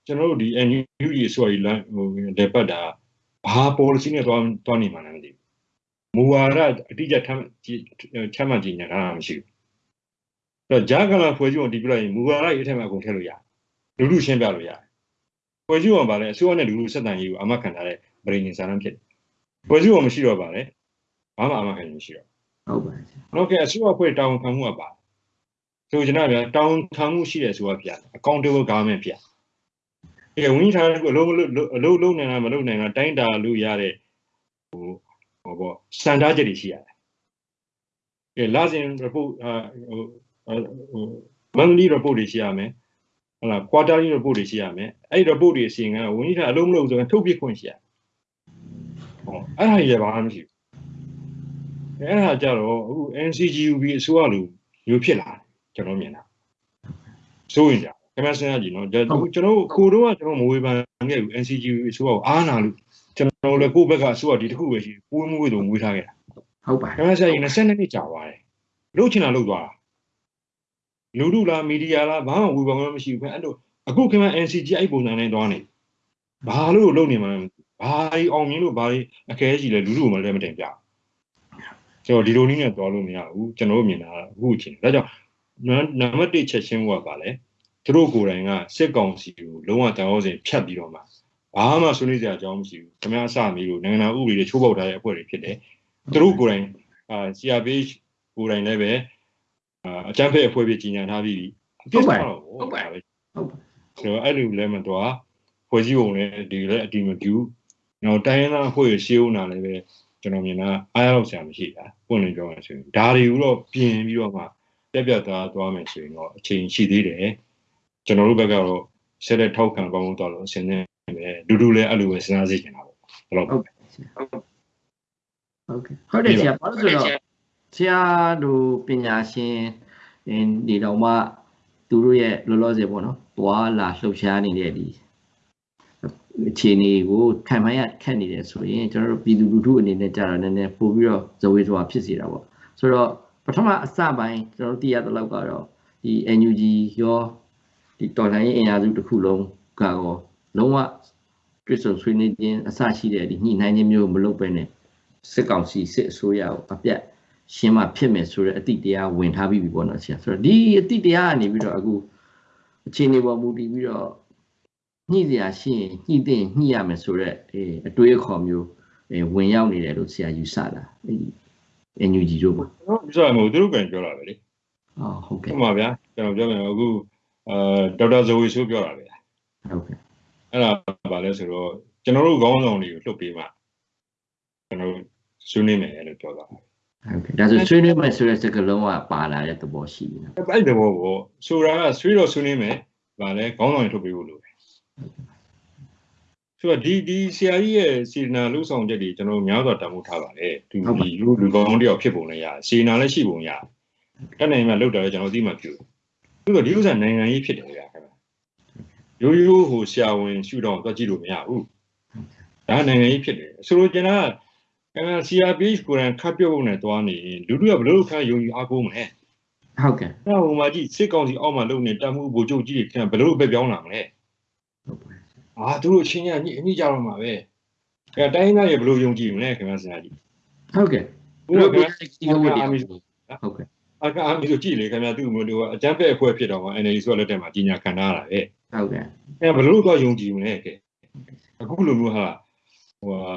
ကျွန်တော်တို့ဒီ NUG ဆိုရီလမ်းဟိုလေပတ်တာဘာ policy နဲ့တွားတွားနေမှလည်းမသိဘူး မူဝါဒအတိအကျထမ်းချမှတ်ကြညာတာမရှိဘူးအဲ့တော့ဂျာကလာဖွဲ့စည်းပုံတည်ပြလိုက်ရင်မူဝါဒရေးထက်မှအကုန်ထည့်လို့ရတယ်လူလူရှင်းပြလို့ရတယ်ဖွဲ့စည်းပုံပါလေအစိုးရနဲ့လူလူဆက်တန်ရေးကိုအမခံထားတဲ့ပြည်နေစာရန်ဖြစ်တယ်ဖွဲ့စည်းပုံမရှိတော့ပါလေဘာမှအမခံလို့မရှိတော့ဟုတ်ပါတယ်ဆရာဟုတ်ကဲ့အစိုးရဖွဲ့တောင်းခံမှုကပါဆိုကျွန်တော်ဗျာတောင်းခံမှုရှိတယ်ဆိုတာပြ accountable government ပြအဲဝင်းထားတဲ့အလုံးအလုံးလုံးနိုင်တာမလုံးနိုင်တာတိုင်းတာလို့ရတဲ့ဟို ဟောပေါ့စံသားချက်တွေရှိရတယ်အဲလာစဉ် report အာဟိုဟို monthly report တွေရှိရမယ်ဟုတ်လား quarterly report တွေရှိရမယ်အဲ့ဒီ report တွေအစီရင်ခံဝင်းထားအလုံးမလုံးဆိုရင်ထုတ်ပြခွင့်ရှိရဟောအဲ့ဒါကြီးလည်းဘာမှမရှိဘူးအဲ့ဒါကြတော့အခု NCGUB အစိုးရလိုမျိုးဖြစ်လာတယ်ကျွန်တော်မြင်တာစိုးရင်ကြခင်ဗျားစဉ်းစားကြည့်နော်ကျွန်တော်ကျွန်တော်ကိုတော့ကကျွန်တော်မဝေဖန်ခဲ့ဘူး NCGUB အစိုးရကိုအားနာလို့ ကျွန်တော်လည်းကိုယ့်ဘက်ကအစိုးရဒီတစ်ခုပဲရှိပွေးမွေးတော့မွေးထားခဲ့တာဟုတ်ပါတခင်ဗျားဆက်ရင်20နှစ်ကြာသွားတယ်လုတ်ချင်တာလုတ်သွားတာလူလူလားမီဒီယာလားဘာမှဝေဖန်မှမရှိဘူးခင်ဗျအဲ့လိုအခုခင်ဗျာ NCG အဲ့ပုံစံနဲ့သွားနေဘာလို့လုတ်နေမှလဲဘာကြီးအောင်မြင်လို့ဘာကြီးအခဲကြီးလဲလူလူမှလည်းမတင်ပြကျွန်တော်ဒီလိုနည်းနဲ့သွားလို့မရဘူးကျွန်တော်မြင်တာအခုအချိန်ဒါကြောင့်နံပါတ်1ချက်ချင်းကပါလဲသူတို့ကိုယ်တိုင်ကစစ်ကောင်စီကိုလုံးဝတောင်းစဉ်ဖြတ်ပြီးတော့မှ ဘာမှဆွေးနွေးစရာအကြောင်းမရှိဘူးခင်ဗျားအစမီလို့နိုင်ငံဥပဒေတွေချိုးပေါက်ထားတဲ့အဖွဲ့တွေဖြစ်တယ်သူတို့ကိုယ်တိုင်အာ CRPH ကိုယ်တိုင်လည်းပဲအာအကြမ်းဖက်အဖွဲ့ဖြစ်ကြီးညာထားပြီးပြီအပြစ်တော့ဟုတ်ပါပဲဟုတ်ပါကျွန်တော်အဲ့လိုလည်းမတော်ဖွဲ့စည်းပုံလည်းဒီလည်းအတီမပြူနောက်တိုင်းရင်းသားအဖွဲ့ရရှေးဦးနာလည်းပဲကျွန်တော်မြင်တာအားရတော့ဆရာမရှိတာပွင့်လင်းပြောရဆိုရင်ဒါတွေကိုတော့ပြင်ပြီးတော့မှပြက်ပြက်သားသွားမယ်ဆိုရင်တော့အချိန်ရှိသေးတယ်ကျွန်တော်တို့ဘက်ကတော့ဆက်လက်ထောက်ခံပေါင်းတော့လို့အစဉ်နဲ့ ပဲဒူဒူလည်းအဲ့လိုပဲစဉ်းစားစေချင်တာပေါ့ဘယ်လိုဟုတ်ကဲ့ဆရာဟုတ်ကဲ့ဟုတ်တယ်ဆရာဘာလို့ဆိုတော့ဆရာတို့ပညာရှင်ဒီတော့မှသူတို့ရဲ့လောလောဆယ်ပေါ့နော်တွာလာလှုပ်ရှားနေတဲ့ဒီအခြေအနေကိုခံမှန်းရခက်နေတယ်ဆိုရင်ကျွန်တော်တို့ပြည်သူလူထုအနေနဲ့ကြာတော့နည်းနည်းပို့ပြီးတော့ဇဝေဇဝါဖြစ်စေတာပေါ့ဆိုတော့ပထမအစပိုင်းကျွန်တော်တို့သိရတဲ့လောက်ကတော့ဒီ NUG ရောဒီတော်လှန်ရေးအင်အားစုတစ်ခုလုံးကတော့ လုံးဝတွေ့ဆုံဆွေးနွေးခြင်းအစရှိတဲ့ဒီညှိနှိုင်းခြင်းမျိုးမလုပ်ဘဲနဲ့စစ်ကောင်စီစစ်အစိုးရကိုအပြတ်ရှင်းမှဖြစ်မယ်ဆိုတဲ့အတိတရားဝင်ထားပြီးပြီပေါ့နော်ဆရာဆိုတော့ဒီအတိတရားကနေပြီးတော့အခုအခြေအနေပေါ်မူတည်ပြီးတော့ညှိစရာရှိရင်ညှိတဲ့ညှိရမယ်ဆိုတော့အဲအတွေးအခေါ်မျိုးအဲဝင်ရောက်နေတယ်လို့ဆရာယူဆတာအဲဒီ NUG တို့ပေါ့ကျွန်တော်ပြောရမို့သူတို့ကန်ပြောတာပဲလေအော်ဟုတ်ဟုကဲ့တ်ပါဗျာကျွန်တော်ပြောမယ်အခုအာဒေါက်တာဇဝေဆိုးပြောတာပဲဟုတ်ကဲ့ အဲ့ဒါပါလဲဆိုတော့ကျွန်တော်တို့ခေါင်းဆောင်တွေကိုလှုပ်ပေးမှကျွန်တော်တို့ဆွေးနွေးမယ်လို့ပြောတာဟုတ်ကဲ့ဒါဆိုဆွေးနွေးမယ်ဆိုတဲ့စကားလုံးကပါလာတဲ့သဘောရှိပြီနော်အဲ့ဒီဘောကိုဆိုတာကဆွေးတော့ဆွေးနွေးမယ်ဗာလဲခေါင်းဆောင်တွေထုတ်ပေးဖို့လိုတယ်ဆိုတော့ဒီဒီဆရာကြီးရဲ့စီနာလှုပ်ဆောင်ချက်တွေကျွန်တော်တို့များစွာတန်ဖိုးထားပါလေသူဒီလူလူကောင်းတယောက်ဖြစ်ပုံလည်းရတယ်စီနာလည်းရှိပုံရတယ်တက်နိုင်မှလှုပ်တယ်ကျွန်တော်သိမှပြုသူကဒီဥစ္စာနိုင်ငံရေးဖြစ်တယ်ဗျာခင်ဗျ ရိုးရိုးဟိုဆရာဝန်ရှုတော့တော့ကြည့်လို့မရဘူးဒါနိုင်ငံရေးဖြစ်တယ်ဆိုတော့ကျွန်တော်ကအဲ CRPH ကိုယ်တိုင်ခတ်ပြုတ်ဖို့နဲ့တွားနေရင်လူတို့ကဘယ်လိုခါယုံကြည်အားကိုးမလဲဟုတ်ကဲ့အဲ့ဟိုမှာကြည့်စစ်ကောင်စီအောက်မှာလုံနေတတ်မှုဗိုလ်ချုပ်ကြီးတွေခင်ဗျဘယ်လိုပဲပြောင်းလာမလဲဟုတ်ပါအာသူတို့အချင်းချင်းညှိအညှိကြတော့မှာပဲအဲတိုင်းသားတွေဘယ်လိုယုံကြည်မလဲခင်ဗျစဉ်းစားကြည့်ဟုတ်ကဲ့ဘုရားခင်ဗျဒီလိုဝတ်တယ်အာမီဟုတ်ကဲ့အခါအာမီဆိုကြည့်လေခင်ဗျသူ့မျိုးတို့ကအကြမ်းဖက်အဖွဲ့ဖြစ်တော့မှ NLD ဆိုလက်ထက်မှာကြီးညာခံထားတာပဲ ဟုတ်ကဲ့အဲဘယ်လိုတော့ယုံကြည်မလဲကဲအခုလိုမျိုးဟာဟိုဟာ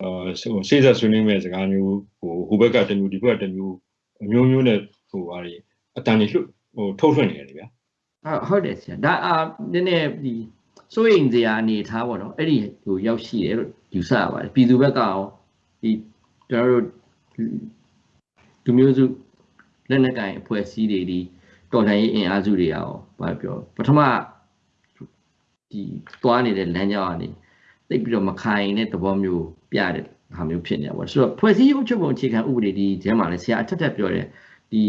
အာစေးစပ်ဆွေးနွေးမဲ့စကားမျိုးဟိုဟိုဘက်ကတစ်မျိုးဒီဘက်ကတစ်မျိုးအမျိုးမျိုးနဲ့ဟိုဟာတွေအတန်ကြီးလွတ်ဟိုထုတ်ထွက်နေတယ်ဗျာဟုတ်ဟုတ်တယ်ဆရာဒါအာနည်းနည်းဒီစိုးရိမ်စရာအနေထားပေါ့နော်အဲ့ဒီဟိုရောက်ရှိတယ်လို့ယူဆရပါတယ်ပြည်သူဘက်ကရောဒီကျွန်တော်တို့လူမျိုးစုလက်နက်ကင်အဖွဲ့အစည်းတွေဒီတော်လှန်ရေးအင်အားစုတွေရောဘာပြောပထမ ဒီသွားနေတဲ့လမ်းကြောင်းကနေသိပ်ပြီးတော့မခိုင်တဲ့သဘောမျိုးပြတဲ့ဟာမျိုးဖြစ်နေတာပေါ့ဆိုတော့ဖွဲ့စည်းအုပ်ချုပ်ပုံအခြေခံဥပဒေဒီကျမ်းမှာလည်းဆရာအထက်ထက်ပြောတယ်ဒီ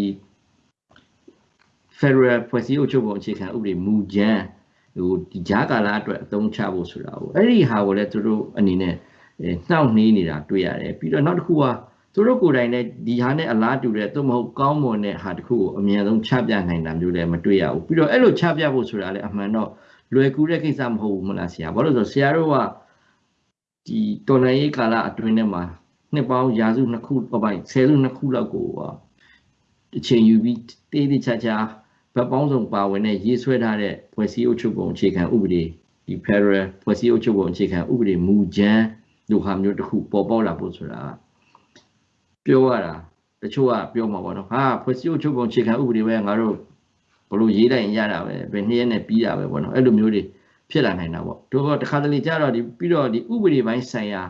Federal ဖွဲ့စည်းအုပ်ချုပ်ပုံအခြေခံဥပဒေမူကြမ်းဟိုဒီဂျာကာလာအတွက်အသုံးချဖို့ဆိုတာကိုအဲ့ဒီဟာကိုလည်းသူတို့အနေနဲ့အဲနှောင့်နှေးနေတာတွေ့ရတယ်ပြီးတော့နောက်တစ်ခုကသူတို့ကိုယ်တိုင်လည်းဒီဟာနဲ့အလားတူတဲ့သို့မဟုတ်ကောင်းမွန်တဲ့ဟာတစ်ခုကိုအမြန်ဆုံးချပြနိုင်တာမျိုးလည်းမတွေ့ရဘူးပြီးတော့အဲ့လိုချပြဖို့ဆိုတာလည်းအမှန်တော့ လွယ်ကူတဲ့ကိစ္စမဟုတ်ဘူးမလားဆရာဘာလို့လဲဆိုတော့ဆရာတို့ကဒီတော်လှန်ရေးကာလအတွင်းထဲမှာနှစ်ပေါင်းရာစုနှစ်ခုပေါ့ပိုင်းဆယ်စုနှစ်ခုလောက်ကိုဟာအချိန်ယူပြီးတေးသေးချာချာဗတ်ပေါင်းစုံပါဝင်တဲ့ရေးဆွဲထားတဲ့ဖွဲ့စည်းအုပ်ချုပ်ပုံအခြေခံဥပဒေဒီ Federal ဖွဲ့စည်းအုပ်ချုပ်ပုံအခြေခံဥပဒေမူကြမ်းလိုဟာမျိုးတစ်ခုပေါ်ပေါက်လာဖို့ဆိုတာပြောရတာတချို့ကပြောမှာပေါ့နော်ဟာဖွဲ့စည်းအုပ်ချုပ်ပုံအခြေခံဥပဒေပဲငါတို့ ဘလို့ရေးလိုက်ရင်ရတာပဲဘယ်နှစ်ရက်နဲ့ပြီးတာပဲပေါ့နော်အဲ့လိုမျိုးတွေဖြစ်လာနိုင်တာပေါ့တို့ကတခါတလေကြတော့ဒီပြီးတော့ဒီဥပဒေပိုင်းဆိုင်ရာ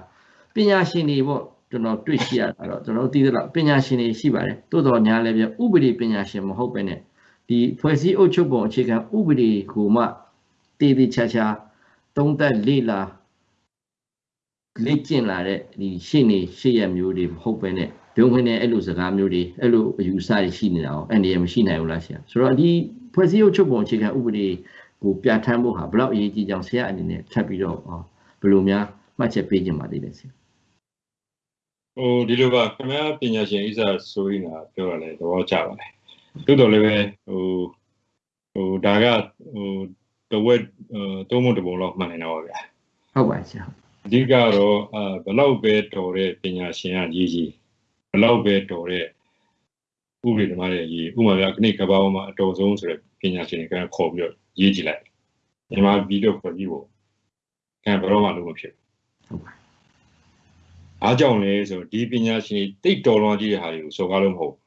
ပညာရှင်တွေပေါ့ကျွန်တော်တွေ့ရှိရတာတော့ကျွန်တော်သိသလောက်ပညာရှင်တွေရှိပါတယ်တိုးတော်ညာလည်းပြဥပဒေပညာရှင်မဟုတ်ပဲနဲ့ဒီဖွဲ့စည်းအုပ်ချုပ်ပုံအခြေခံဥပဒေကိုမှတည်တည်ချာချာသုံးသက်လေ့လာလေ့ကျင့်လာတဲ့ဒီရှေ့နေရှေ့ရမျိုးတွေမဟုတ်ပဲနဲ့ ဘုံခွင်းနဲ့အဲ့လိုစကားမျိုးတွေအဲ့လိုအယူအဆတွေရှိနေတာအောင်အဲ့ဒီမရှိနိုင်ဘူးလားဆရာဆိုတော့ဒီဖွဲ့စည်းအုပ်ချုပ်ပုံအခြေခံဥပဒေကိုပြဋ္ဌာန်းဖို့ဟာဘလောက်အရေးကြီးကြောင်ဆရာအနေနဲ့ထပ်ပြီးတော့ဘယ်လိုများမှတ်ချက်ပေးခြင်းပါသေးလဲဆရာဟိုဒီလိုပါခင်ဗျားပညာရှင်ဣစာဆိုရင်ကပြောရလဲသဘောကျပါတယ်တိုးတော်လည်းပဲဟိုဟိုဒါကဟိုတဝက်သုံးမတပုံလောက်မှန်နေတာပါဗျာဟုတ်ပါဆရာအဓိကတော့အာဘလောက်ပဲတော်တဲ့ပညာရှင်ကရေးကြီး ဘလောက်ပဲတော်တဲ့ဥပဒေဓမ္မရဲ့ရေးဥပမာပြခဏကဘာပေါ်မှာအတော်ဆုံးဆိုတဲ့ပညာရှင်တွေကခေါ်ပြီးတော့ရေးကြည့်လိုက်မြန်မာပြည်တော့ခေါ်ပြီးဖို့ခံဘယ်တော့မှလုံးမဖြစ်ဟုတ်ပါအားကြောင့်လဲဆိုတော့ဒီပညာရှင်တိတ်တော်လွန်ကြီးတဲ့ဟာတွေကိုစော်ကားလို့မဟုတ်ဘူး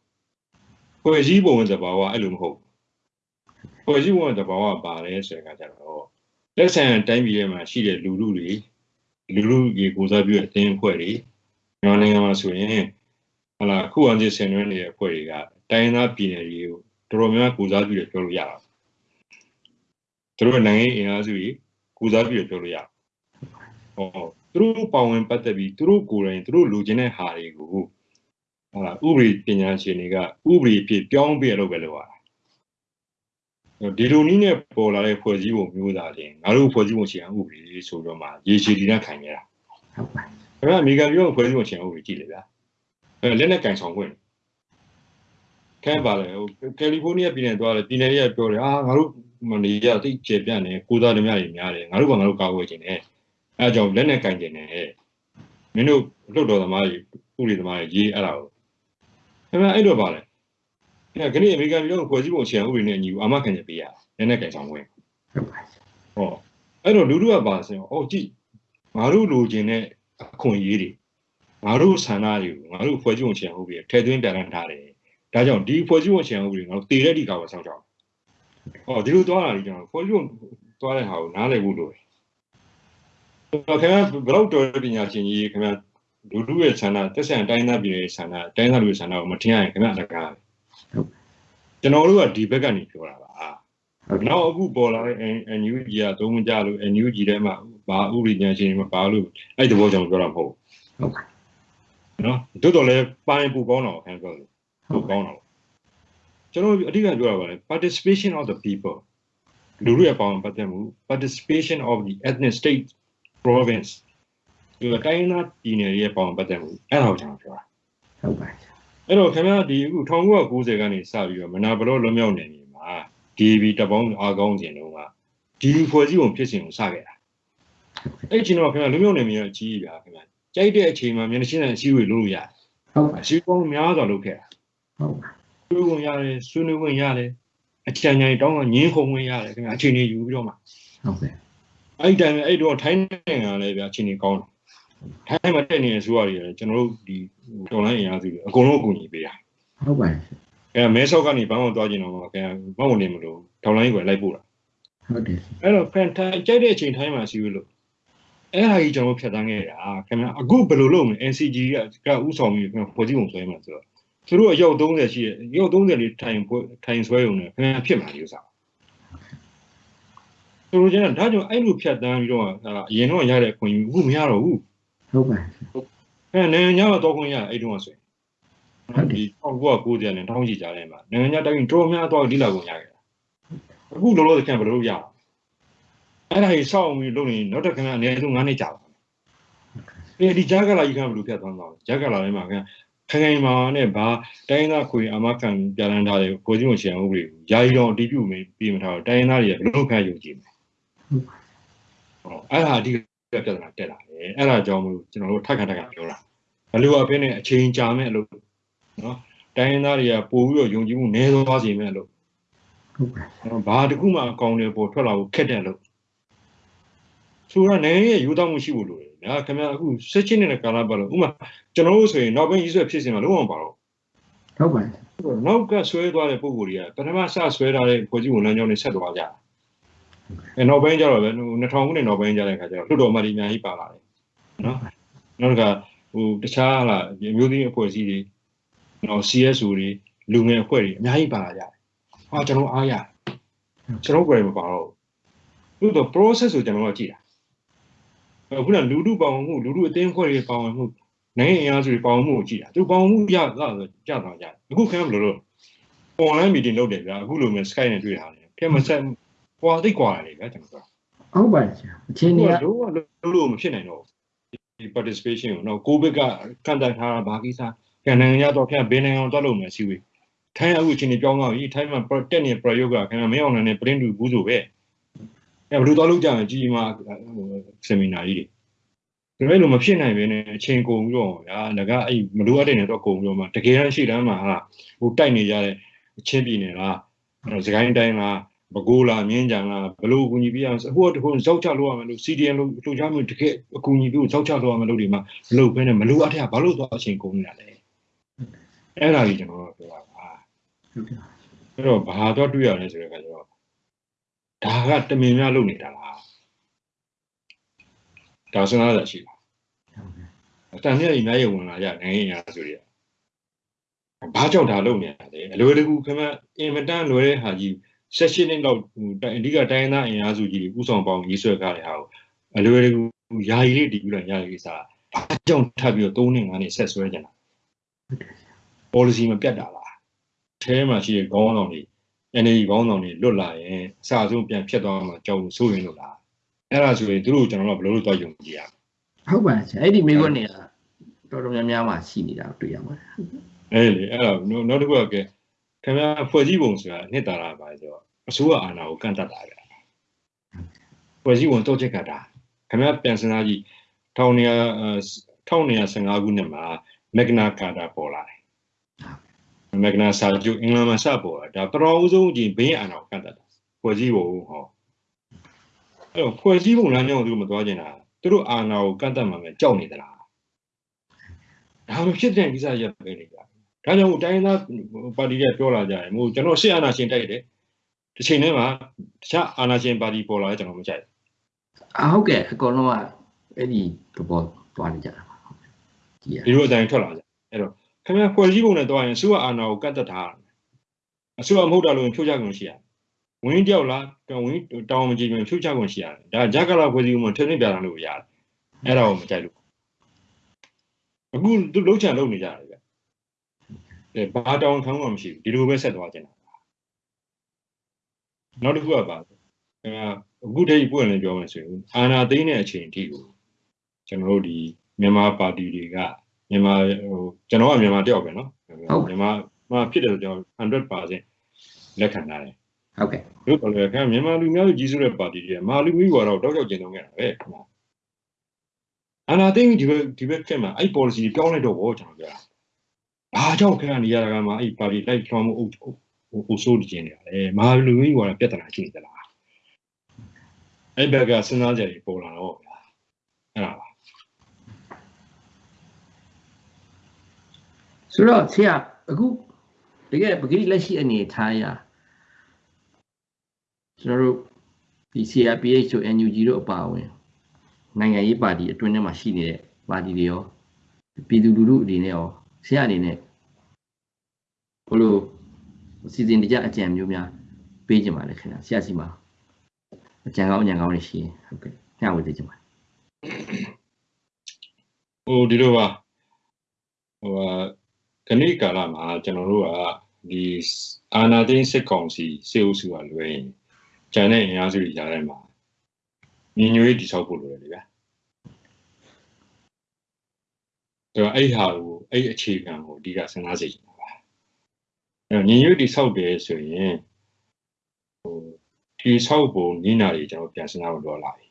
ဖွဲ့စည်းပုံသဘာဝအဲ့လိုမဟုတ်ဘူးဖွဲ့စည်းပုံသဘာဝပါလဲဆိုတဲ့အခါကျတော့လက်ဆန်တိုင်းပြည်ထဲမှာရှိတဲ့လူလူတွေလူလူရေကိုစားပြုတဲ့အသင်းအဖွဲ့တွေမြန်မာနိုင်ငံမှာဆိုရင် ဟလာခုအောင်ချင်းဆင်နွှဲနေတဲ့အဖွဲ့တွေကတိုင်းရင်းသားပြည်နယ်တွေကိုတော်တော်များများကိုစားပြုတယ်ပြောလို့ရတာသူတို့နိုင်ငံရေးအင်အားစုတွေကိုစားပြုတယ်ပြောလို့ရဟောသူတို့ပါဝင်ပတ်သက်ပြီးသူတို့ကိုယ်တိုင်သူတို့လိုချင်တဲ့ဟာတွေကိုဟာလာဥပဒေပညာရှင်တွေကဥပဒေဖြစ်ပြောင်းပြရလို့ပဲလို့ရတာဒီလိုနည်းနဲ့ပေါ်လာတဲ့ဖွဲ့စည်းပုံမျိုးသားချင်းငါတို့ဖွဲ့စည်းပုံရှင်ဥပဒေဆိုတော့မှရေရှည်တည်တဲ့ခံရတာဟုတ်ပါခင်ဗျာအမေရိကန်ပြည်တော်ဖွဲ့စည်းပုံရှင်ဥပဒေကြည့်လေဗျာ အဲလက်နဲ့ကင်ဆောင်ခွင့်ခဲပါလေဟိုကယ်လီဖိုးနီးယားပြည်နယ်သွားတယ်ပြည်နယ်တွေကပြောတယ်အာငါတို့မနေရသိကျေပြန့်နေကိုသားဓမြတွေများတယ်ငါတို့ကငါတို့ကာကွယ်ခြင်းနဲ့အဲအကြောင်းလက်နဲ့ကင်ခြင်းနဲ့မင်းတို့လွတ်တော်သမားတွေဥပဒေသမားတွေရေးအဲ့ဒါကိုခင်ဗျာအဲ့တော့ပါလေအဲခဏအမေရိကန်ပြည်တော်ဖွဲ့စည်းပုံရှင်ဥပဒေနဲ့အညီအာမခံချက်ပေးရလက်နဲ့ကင်ဆောင်ခွင့်ဟုတ်ပါဟောအဲ့တော့လူတို့ကပါစင်ဟောကြည့်ငါတို့လိုချင်တဲ့အခွင့်အရေးတွေ ငါတို့ဆန္ဒတွေကိုငါတို့ဖွဲ့စည်းပုံချင်ဟုတ်ပြီထဲသွင်းပြန်ထားတယ်ဒါကြောင့်ဒီဖွဲ့စည်းပုံချင်ဟုတ်ပြီငါတို့တည်တဲ့ဒီကာကိုစောင့်ကြအောင်ဟောဒီလိုသွားတာလေကျွန်တော်ဖွဲ့စည်းပုံသွားတဲ့ဟာကိုနားလည်ဖို့လိုတယ်တော့ခင်ဗျာဘယ်တော့တော်ပညာရှင်ကြီးခင်ဗျာလူလူရဲ့ဆန္ဒတက်ဆန်တိုင်းသားပြည်ရဲ့ဆန္ဒတိုင်းသားလူရဲ့ဆန္ဒကိုမထင်ရရင်ခင်ဗျာတကားကျွန်တော်တို့ကဒီဘက်ကနေပြောတာပါဟုတ်ကဲ့နောက်အခုပေါ်လာတဲ့ NUG ကသုံးမကြလို့ NUG ထဲမှာဘာဥပဒေညာရှင်တွေမပါလို့အဲ့ဒီဘောကြောင့်ပြောတာမဟုတ်ဟုတ်ပါဘူး နော်တို့တော်လည်းပိုင်းပူကောင်းတော့ခံပြောလို့ပူကောင်းတော့ကျွန်တော်အဓိကပြောတာပါလေ participation of the people လူတွေအပေါင်းပတ်သက်မှု participation of the ethnic state province ဒီတိုင်းသားပြည်နယ်ရဲ့ပေါင်းပတ်သက်မှုအဲ့ဒါကိုကျွန်တော်ပြောတာဟုတ်ပါအဲ့တော့ခင်ဗျားဒီအခု1990ကနေစပြီးတော့မနာဘလောလွန်မြောက်နေပြီမှာ DB တပေါင်းအားကောင်းခြင်းတော့ကဒီဖွဲ့စည်းပုံဖြစ်စဉ်ကိုစခဲ့တာအဲ့ချိန်တော့ခင်ဗျာလွန်မြောက်နေပြီအကြီးကြီးဗျာခင်ဗျာ ကြိုက်တဲ့အချိန်မှာမျက်နှာချင်းတဲ့အစည်းအဝေးလုပ်လို့ရတယ်ဟုတ်ပါအစည်းအဝေးများစွာလုပ်ခဲ့တာဟုတ်ပါဆွေးနွေးဝင်ရတယ်ဆွေးနွေးဝင်ရတယ်အချမ်းချမ်းတောင်းကငင်းခုံဝင်ရတယ်ခင်ဗျာအချိန်ကြီးယူပြီးတော့မှဟုတ်ကဲ့အဲ့ဒီတိုင်းအဲ့တော့ထိုင်းနိုင်ငံလည်းဗျာအချိန်ကြီးကောင်းတယ်ထိုင်းမှာတက်နေတဲ့အစိုးရတွေလည်းကျွန်တော်တို့ဒီတော်လိုင်းအင်အားစုတွေအကုန်လုံးအကူအညီပေးတာဟုတ်ပါအဲမဲဆောက်ကနေဘန်းအောင်သွားကျင်တော့ခင်ဗျာမဟုတ်နေမလို့ထောင်လိုင်းကိုလိုက်ပို့တာဟုတ်တယ်အဲ့တော့ဖန်ထိုင်ကြိုက်တဲ့အချိန်ထိုင်းမှာစီးလို့ အဲ့ဟာကြီးကျွန်တော်ဖြတ်တန်းခဲ့တာခင်ဗျာအခုဘယ်လိုလုပ်မလဲ NCG ကကဥဆောင်ပြီးခင်ဗျာဖွဲ့စည်းပုံဆွဲမှာဆိုတော့သူတို့အယောက်30ရှိရဲ့အယောက်30လေးထိုင်ထိုင်ဆွဲရုံနဲ့ခင်ဗျာဖြစ်မှာလို့စားသူတို့ကျန်ဒါကြောင့်အဲ့လိုဖြတ်တန်းပြီးတော့ဟာအရင်တော့ရတဲ့အခွင့်အရေးအခုမရတော့ဘူးဟုတ်ပါအဲနိုင်ငံခြားမှာတော့ခွင့်ရအဲ့တုန်းကဆိုရင်ဟုတ်တယ်ဒီ1990နဲ့တောင်းကြည့်ကြတယ်မှာနိုင်ငံခြားတိုင်းတော်များတော့ဒီလောက်ကိုရခဲ့တာအခုလောလောဆယ်ခံဘယ်လိုရအောင် အဲ့ဒါကြီးစောင့်ပြီးလုပ်နေနောက်တစ်ခါအနည်းဆုံး9နှစ်ကြာပါမယ်အဲဒီဂျာကလာကြီးကဘယ်လိုဖြတ်သွားမှာလဲဂျာကလာလေးမှာခင်ခိုင်ခိုင်မာနဲ့ဘာတိုင်းသားခွေအမခံပြန်လန်းထားတဲ့ကိုကြီးမချင်ဥပဒေကိုယာယီတော့အတီးပြုတ်ပြီးမထားတော့တိုင်းသားတွေကဘယ်လိုခံယူကြည့်မလဲဟောအဲ့ဒါအဓိပြဿနာတက်လာတယ်အဲ့ဒါကြောင့်မလို့ကျွန်တော်တို့ထပ်ခါထပ်ခါပြောတာဘလို့အဖေနဲ့အချိန်ကြာမဲ့အလုပ်နော်တိုင်းရင်းသားတွေကပို့ပြီးတော့ယုံကြည်မှုနည်းသွားစေမဲ့အလုပ်ဟုတ်ပါနော်ဘာတစ်ခုမှအကောင်းတွေပေါ်ထွက်လာဖို့ခက်တဲ့အလုပ် ဆိုတော့နိုင်ငံရဲ့ယူသားမှုရှိဖို့လိုတယ်ညာခင်ဗျာအခုဆက်ချင်းနေတဲ့ကာလပတ်လို့ဥမာကျွန်တော်တို့ဆိုရင်နောက်ပိုင်းရေးဆွဲဖြစ်စင်မှာလုံးဝမပါတော့ဟုတ်ပါနောက်ကဆွဲသွားတဲ့ပုံကိုယ်တွေကပထမစဆွဲထားတဲ့ဖွဲ့စည်းဝန်လမ်းကြောင်းတွေဆက်သွားကြတယ်အဲနောက်ပိုင်းကျတော့ပဲ2000ခုနှစ်နောက်ပိုင်းကျတဲ့အခါကျတော့လွတ်တော်အမတ်ကြီးအများကြီးပါလာတယ်နော်နောက်တစ်ခါဟိုတခြားဟာဒီအမျိုးသမီးအဖွဲ့အစည်းတွေနော် CSO တွေလူငယ်အဖွဲ့တွေအများကြီးပါလာကြတယ်ဟာကျွန်တော်အားရတယ်ကျွန်တော်ကိုယ်တိုင်မပါတော့ဘူးသူတို့ process ကိုကျွန်တော်ကကြည့်တာအ ခုနလူလူပေါင်းမှုလူလူအသင်းအဖွဲ့တွေပေါင်းမှုနိုင်ငံအင်အားစုတွေပေါင်းမှုကိုကြည့်တာသူပေါင်းမှုရလာဆိုကြတာကြတယ်အခုခင်ဗျားဘယ်လိုလုပ် online meeting လုပ်တယ်ဗျာအခုလိုမျိုး Skype နဲ့တွေ့တာလေခင်မဆက်ဟွာသိကွာတယ်ဗျာကျွန်တော်ကဟုတ်ပါအချင်းဒီတွေကတော့လုံးလို့မဖြစ်နိုင်တော့ဒီ participation ကိုတော့ကိုဗစ်ကကန်တန်ထားတာဘာကိစ္စကန်နိုင်ငံရတော့ခင်ဗျာဘယ်နိုင်ငံအောင်တွက်လို့မယ်စီဝေးထိုင်းအခုအချိန်ကြီးပြောင်းသွားပြီထိုင်းမှာတက်နေ pro ယောဂခင်ဗျာမင်းအောင်နဲ့ print တူဘူးဆိုပဲ အဲဘယ်လိုတွက်လို့ကြမယ်ကြီးမာဆင်မီနာကြီးတွေဒါပေမဲ့လို့မဖြစ်နိုင်ဘဲနဲ့အချိန်ကုန်ပြီးတော့ဗျာငါကအဲ့မလိုအပ်တဲ့နေတော့ကုန်ပြီးတော့မှတကယ်တမ်းရှိတမ်းမှာဟာဟိုတိုက်နေကြတဲ့အချင်းပြည်နယ်လားစကိုင်းတိုင်းလားဘကိုးလားမြင်းကြံလားဘလို့အကူညီပြရအောင်ဟိုတခုဇောက်ချလို့ရမယ်လို့ CDN လို့လှူချမျိုးတကယ်အကူညီပြီးဇောက်ချလို့ရမယ်လို့ဒီမှာမလုပ်ဘဲနဲ့မလိုအပ်တဲ့ဘာလို့သွားအချိန်ကုန်နေတာလဲအဲ့ဒါကြီးကျွန်တော်တို့ပြောတာပါဟုတ်ကဲ့အဲ့တော့ဘာတော့တွေ့ရလဲဆိုတဲ့အခါကျတော့ ဒါကတမင်များလုပ်နေတာလားဒါစဉ်းစားရရှိလားအတန်နဲ့အများကြီးဝင်လာကြနိုင်ငံရေးအဆိုတွေကဘာကြောင့်ဒါလုပ်နေရလဲအလွယ်တကူခင်ဗျအင်မတန်လွယ်တဲ့ဟာကြီးဆက်ရှင်နှစ်လောက်ဟိုအဓိကတိုင်းသားအင်အားစုကြီးတွေဥဆောင်ပေါင်းရေးဆွဲထားတဲ့ဟာကိုအလွယ်တကူယာယီလေးတည်ပြီးတော့ရတဲ့ကိစ္စဘာကြောင့်ထပ်ပြီးတော့၃နှစ်၅နှစ်ဆက်ဆွဲကြတာ policy မပြတ်တာလားအဲမှာရှိတဲ့ခေါင်းဆောင်တွေ energy ခေါင်းဆောင်တွေလွတ်လာရင်အစအဆုံးပြန်ဖြတ်သွားမှာကြောက်လို့ဆိုရင်လို့လားအဲ့ဒါဆိုရင်သူတို့ကျွန်တော်တို့ဘယ်လိုလုပ်သွားယုံကြည်ရမလဲဟုတ်ပါအဲ့ဒီမိခွန်းနေတာတော်တော်များများမှရှိနေတာတွေ့ရပါတယ်အဲ့လေအဲ့တော့နောက်တစ်ခုကခင်ဗျာဖွဲ့စည်းပုံဆိုတာနှစ်တာတာပါဆိုတော့အစိုးရအာဏာကိုကန့်တတ်တာပဲဖွဲ့စည်းပုံတော့ချက်ကတာခင်ဗျာပြန်စင်သားကြီး1915ခုနှစ်မှာမက်ဂနာကာတာပေါ်လာတယ် မက်ဂနာစာချုပ်အင်္ဂလန်မှာစပေါ်တာဒါပထမဦးဆုံးကြီးဘင်းအာဏာကိုကန့်တတ်တာဖွဲ့စည်းပုံဟောအဲ့တော့ဖွဲ့စည်းပုံလမ်းကြောင်းကိုသူမသွားကျင်တာသူတို့အာဏာကိုကန့်တတ်မှမယ်ကြောက်နေသလားဒါမှဖြစ်တဲ့ကိစ္စရပ်ပဲလေကြာဒါကြောင့်တိုင်းရင်းသားပါတီတွေပြောလာကြတယ်မို့ကျွန်တော်ရှေ့အာဏာရှင်တိုက်တယ်တစ်ချိန်တည်းမှာတခြားအာဏာရှင်ပါတီပေါ်လာတယ်ကျွန်တော်မကြိုက်အဟုတ်ကဲ့အကုန်လုံးကအဲ့ဒီသဘောသွားနေကြတာပါကြည့်ရဘူးဒီလိုအတိုင်းထွက်လာကြအဲ့တော့ ခင်ဗျာဖွဲ့စည်းပုံနဲ့တွားရင်စုအာဏာကိုကတ်သက်ထားတယ်အစုအမဟုတ်တာလို့ဖြုတ်ချခွင့်ရှိရတယ်ဝင်းတယောက်လားဝင်းတောင်းမကြည့်ရင်ဖြုတ်ချခွင့်ရှိရတယ်ဒါဂျက်ကလာဖွဲ့စည်းပုံမှာထင်းထင်းပြတာလို့ရတယ်အဲ့ဒါကိုမကြိုက်လို့အခုသူလှုပ်ချန်လုပ်နေကြတယ်ဗျအဲဘာတောင်းခံမှမရှိဘူးဒီလိုပဲဆက်သွားကြတာနောက်တစ်ခုကပါခင်ဗျာအခုတည်းပွင့်လည်းပြောမယ်ဆိုရင်အာနာသိန်းတဲ့အချိန်အထိကိုကျွန်တော်တို့ဒီမြန်မာပါတီတွေက မြန်မာဟိုကျွန်တော်ကမြန်မာတယောက်ပဲเนาะမြန်မာမှာဖြစ်တယ်ဆိုကျွန်တော်100%လက်ခံထားတယ် ဟုတ်ကဲ့ တို့တော်လည်းခင်ဗျမြန်မာလူမျိုးကြီးစုတဲ့ပါတီတွေမာလူမျိုးကတော့တောက်ကြောက်ကျင်တော့ခဲ့တာပဲခင်ဗျအာနာသိန်းဒီဘက်ဒီဘက်ခင်ဗျအဲ့ policy ပြောင်းလိုက်တော့ဘောကျွန်တော်ပြောတာဘာကြောင့်ခင်ဗျနေရတာကမှအဲ့ပါတီလိုက်ထွန်းမှုဟိုဟိုဆိုးကျင်နေရတယ်မာလူမျိုးကတော့ပြဿနာရှိနေသလားအဲ့ဘက်ကစဉ်းစားကြရပေါ်လာတော့ဗျာအဲ့ဒါပါ ဆိုတော့ဆရာအခုတကယ်ပဂရိလက်ရှိအနေထားရကျွန်တော်တို့ဒီ CRPH တို့ NUG တို့အပါအဝင်နိုင်ငံရေးပါတီအတွင်းထဲမှာရှိနေတဲ့ပါတီတွေရောပြည်သူလူထုအနေနဲ့ရောဆရာအနေနဲ့ဘလို့စီစဉ်တကြအကြံမျိုးများပေးကြပါလေခင်ဗျာဆရာစီမှာအကြံကောင်းအကြံကောင်းတွေရှိရင်ဟုတ်ကဲ့ညဝေသေးကြပါဟိုဒီလိုပါဟိုဟာ ခဏိကာလမှာကျွန်တော်တို့ကဒီအာနာသိန်းစစ်ကောင်စီစေအုပ်စုကလွယ်ရင်ကျန်တဲ့အင်အားစုတွေကြားထဲမှာညီညွတ်ရေးတည်ဆောက်ဖို့လိုတယ်လေဗျာဒါတော့အဲ့ဟာကိုအဲ့အခြေခံကိုအဓိကစဉ်းစားစေချင်တာပါအဲ့တော့ညီညွတ်တည်ဆောက်တယ်ဆိုရင်ဟိုတည်ဆောက်ပုံနိနာတွေကျွန်တော်ပြန်စဉ်းစားဖို့လိုလာပြီ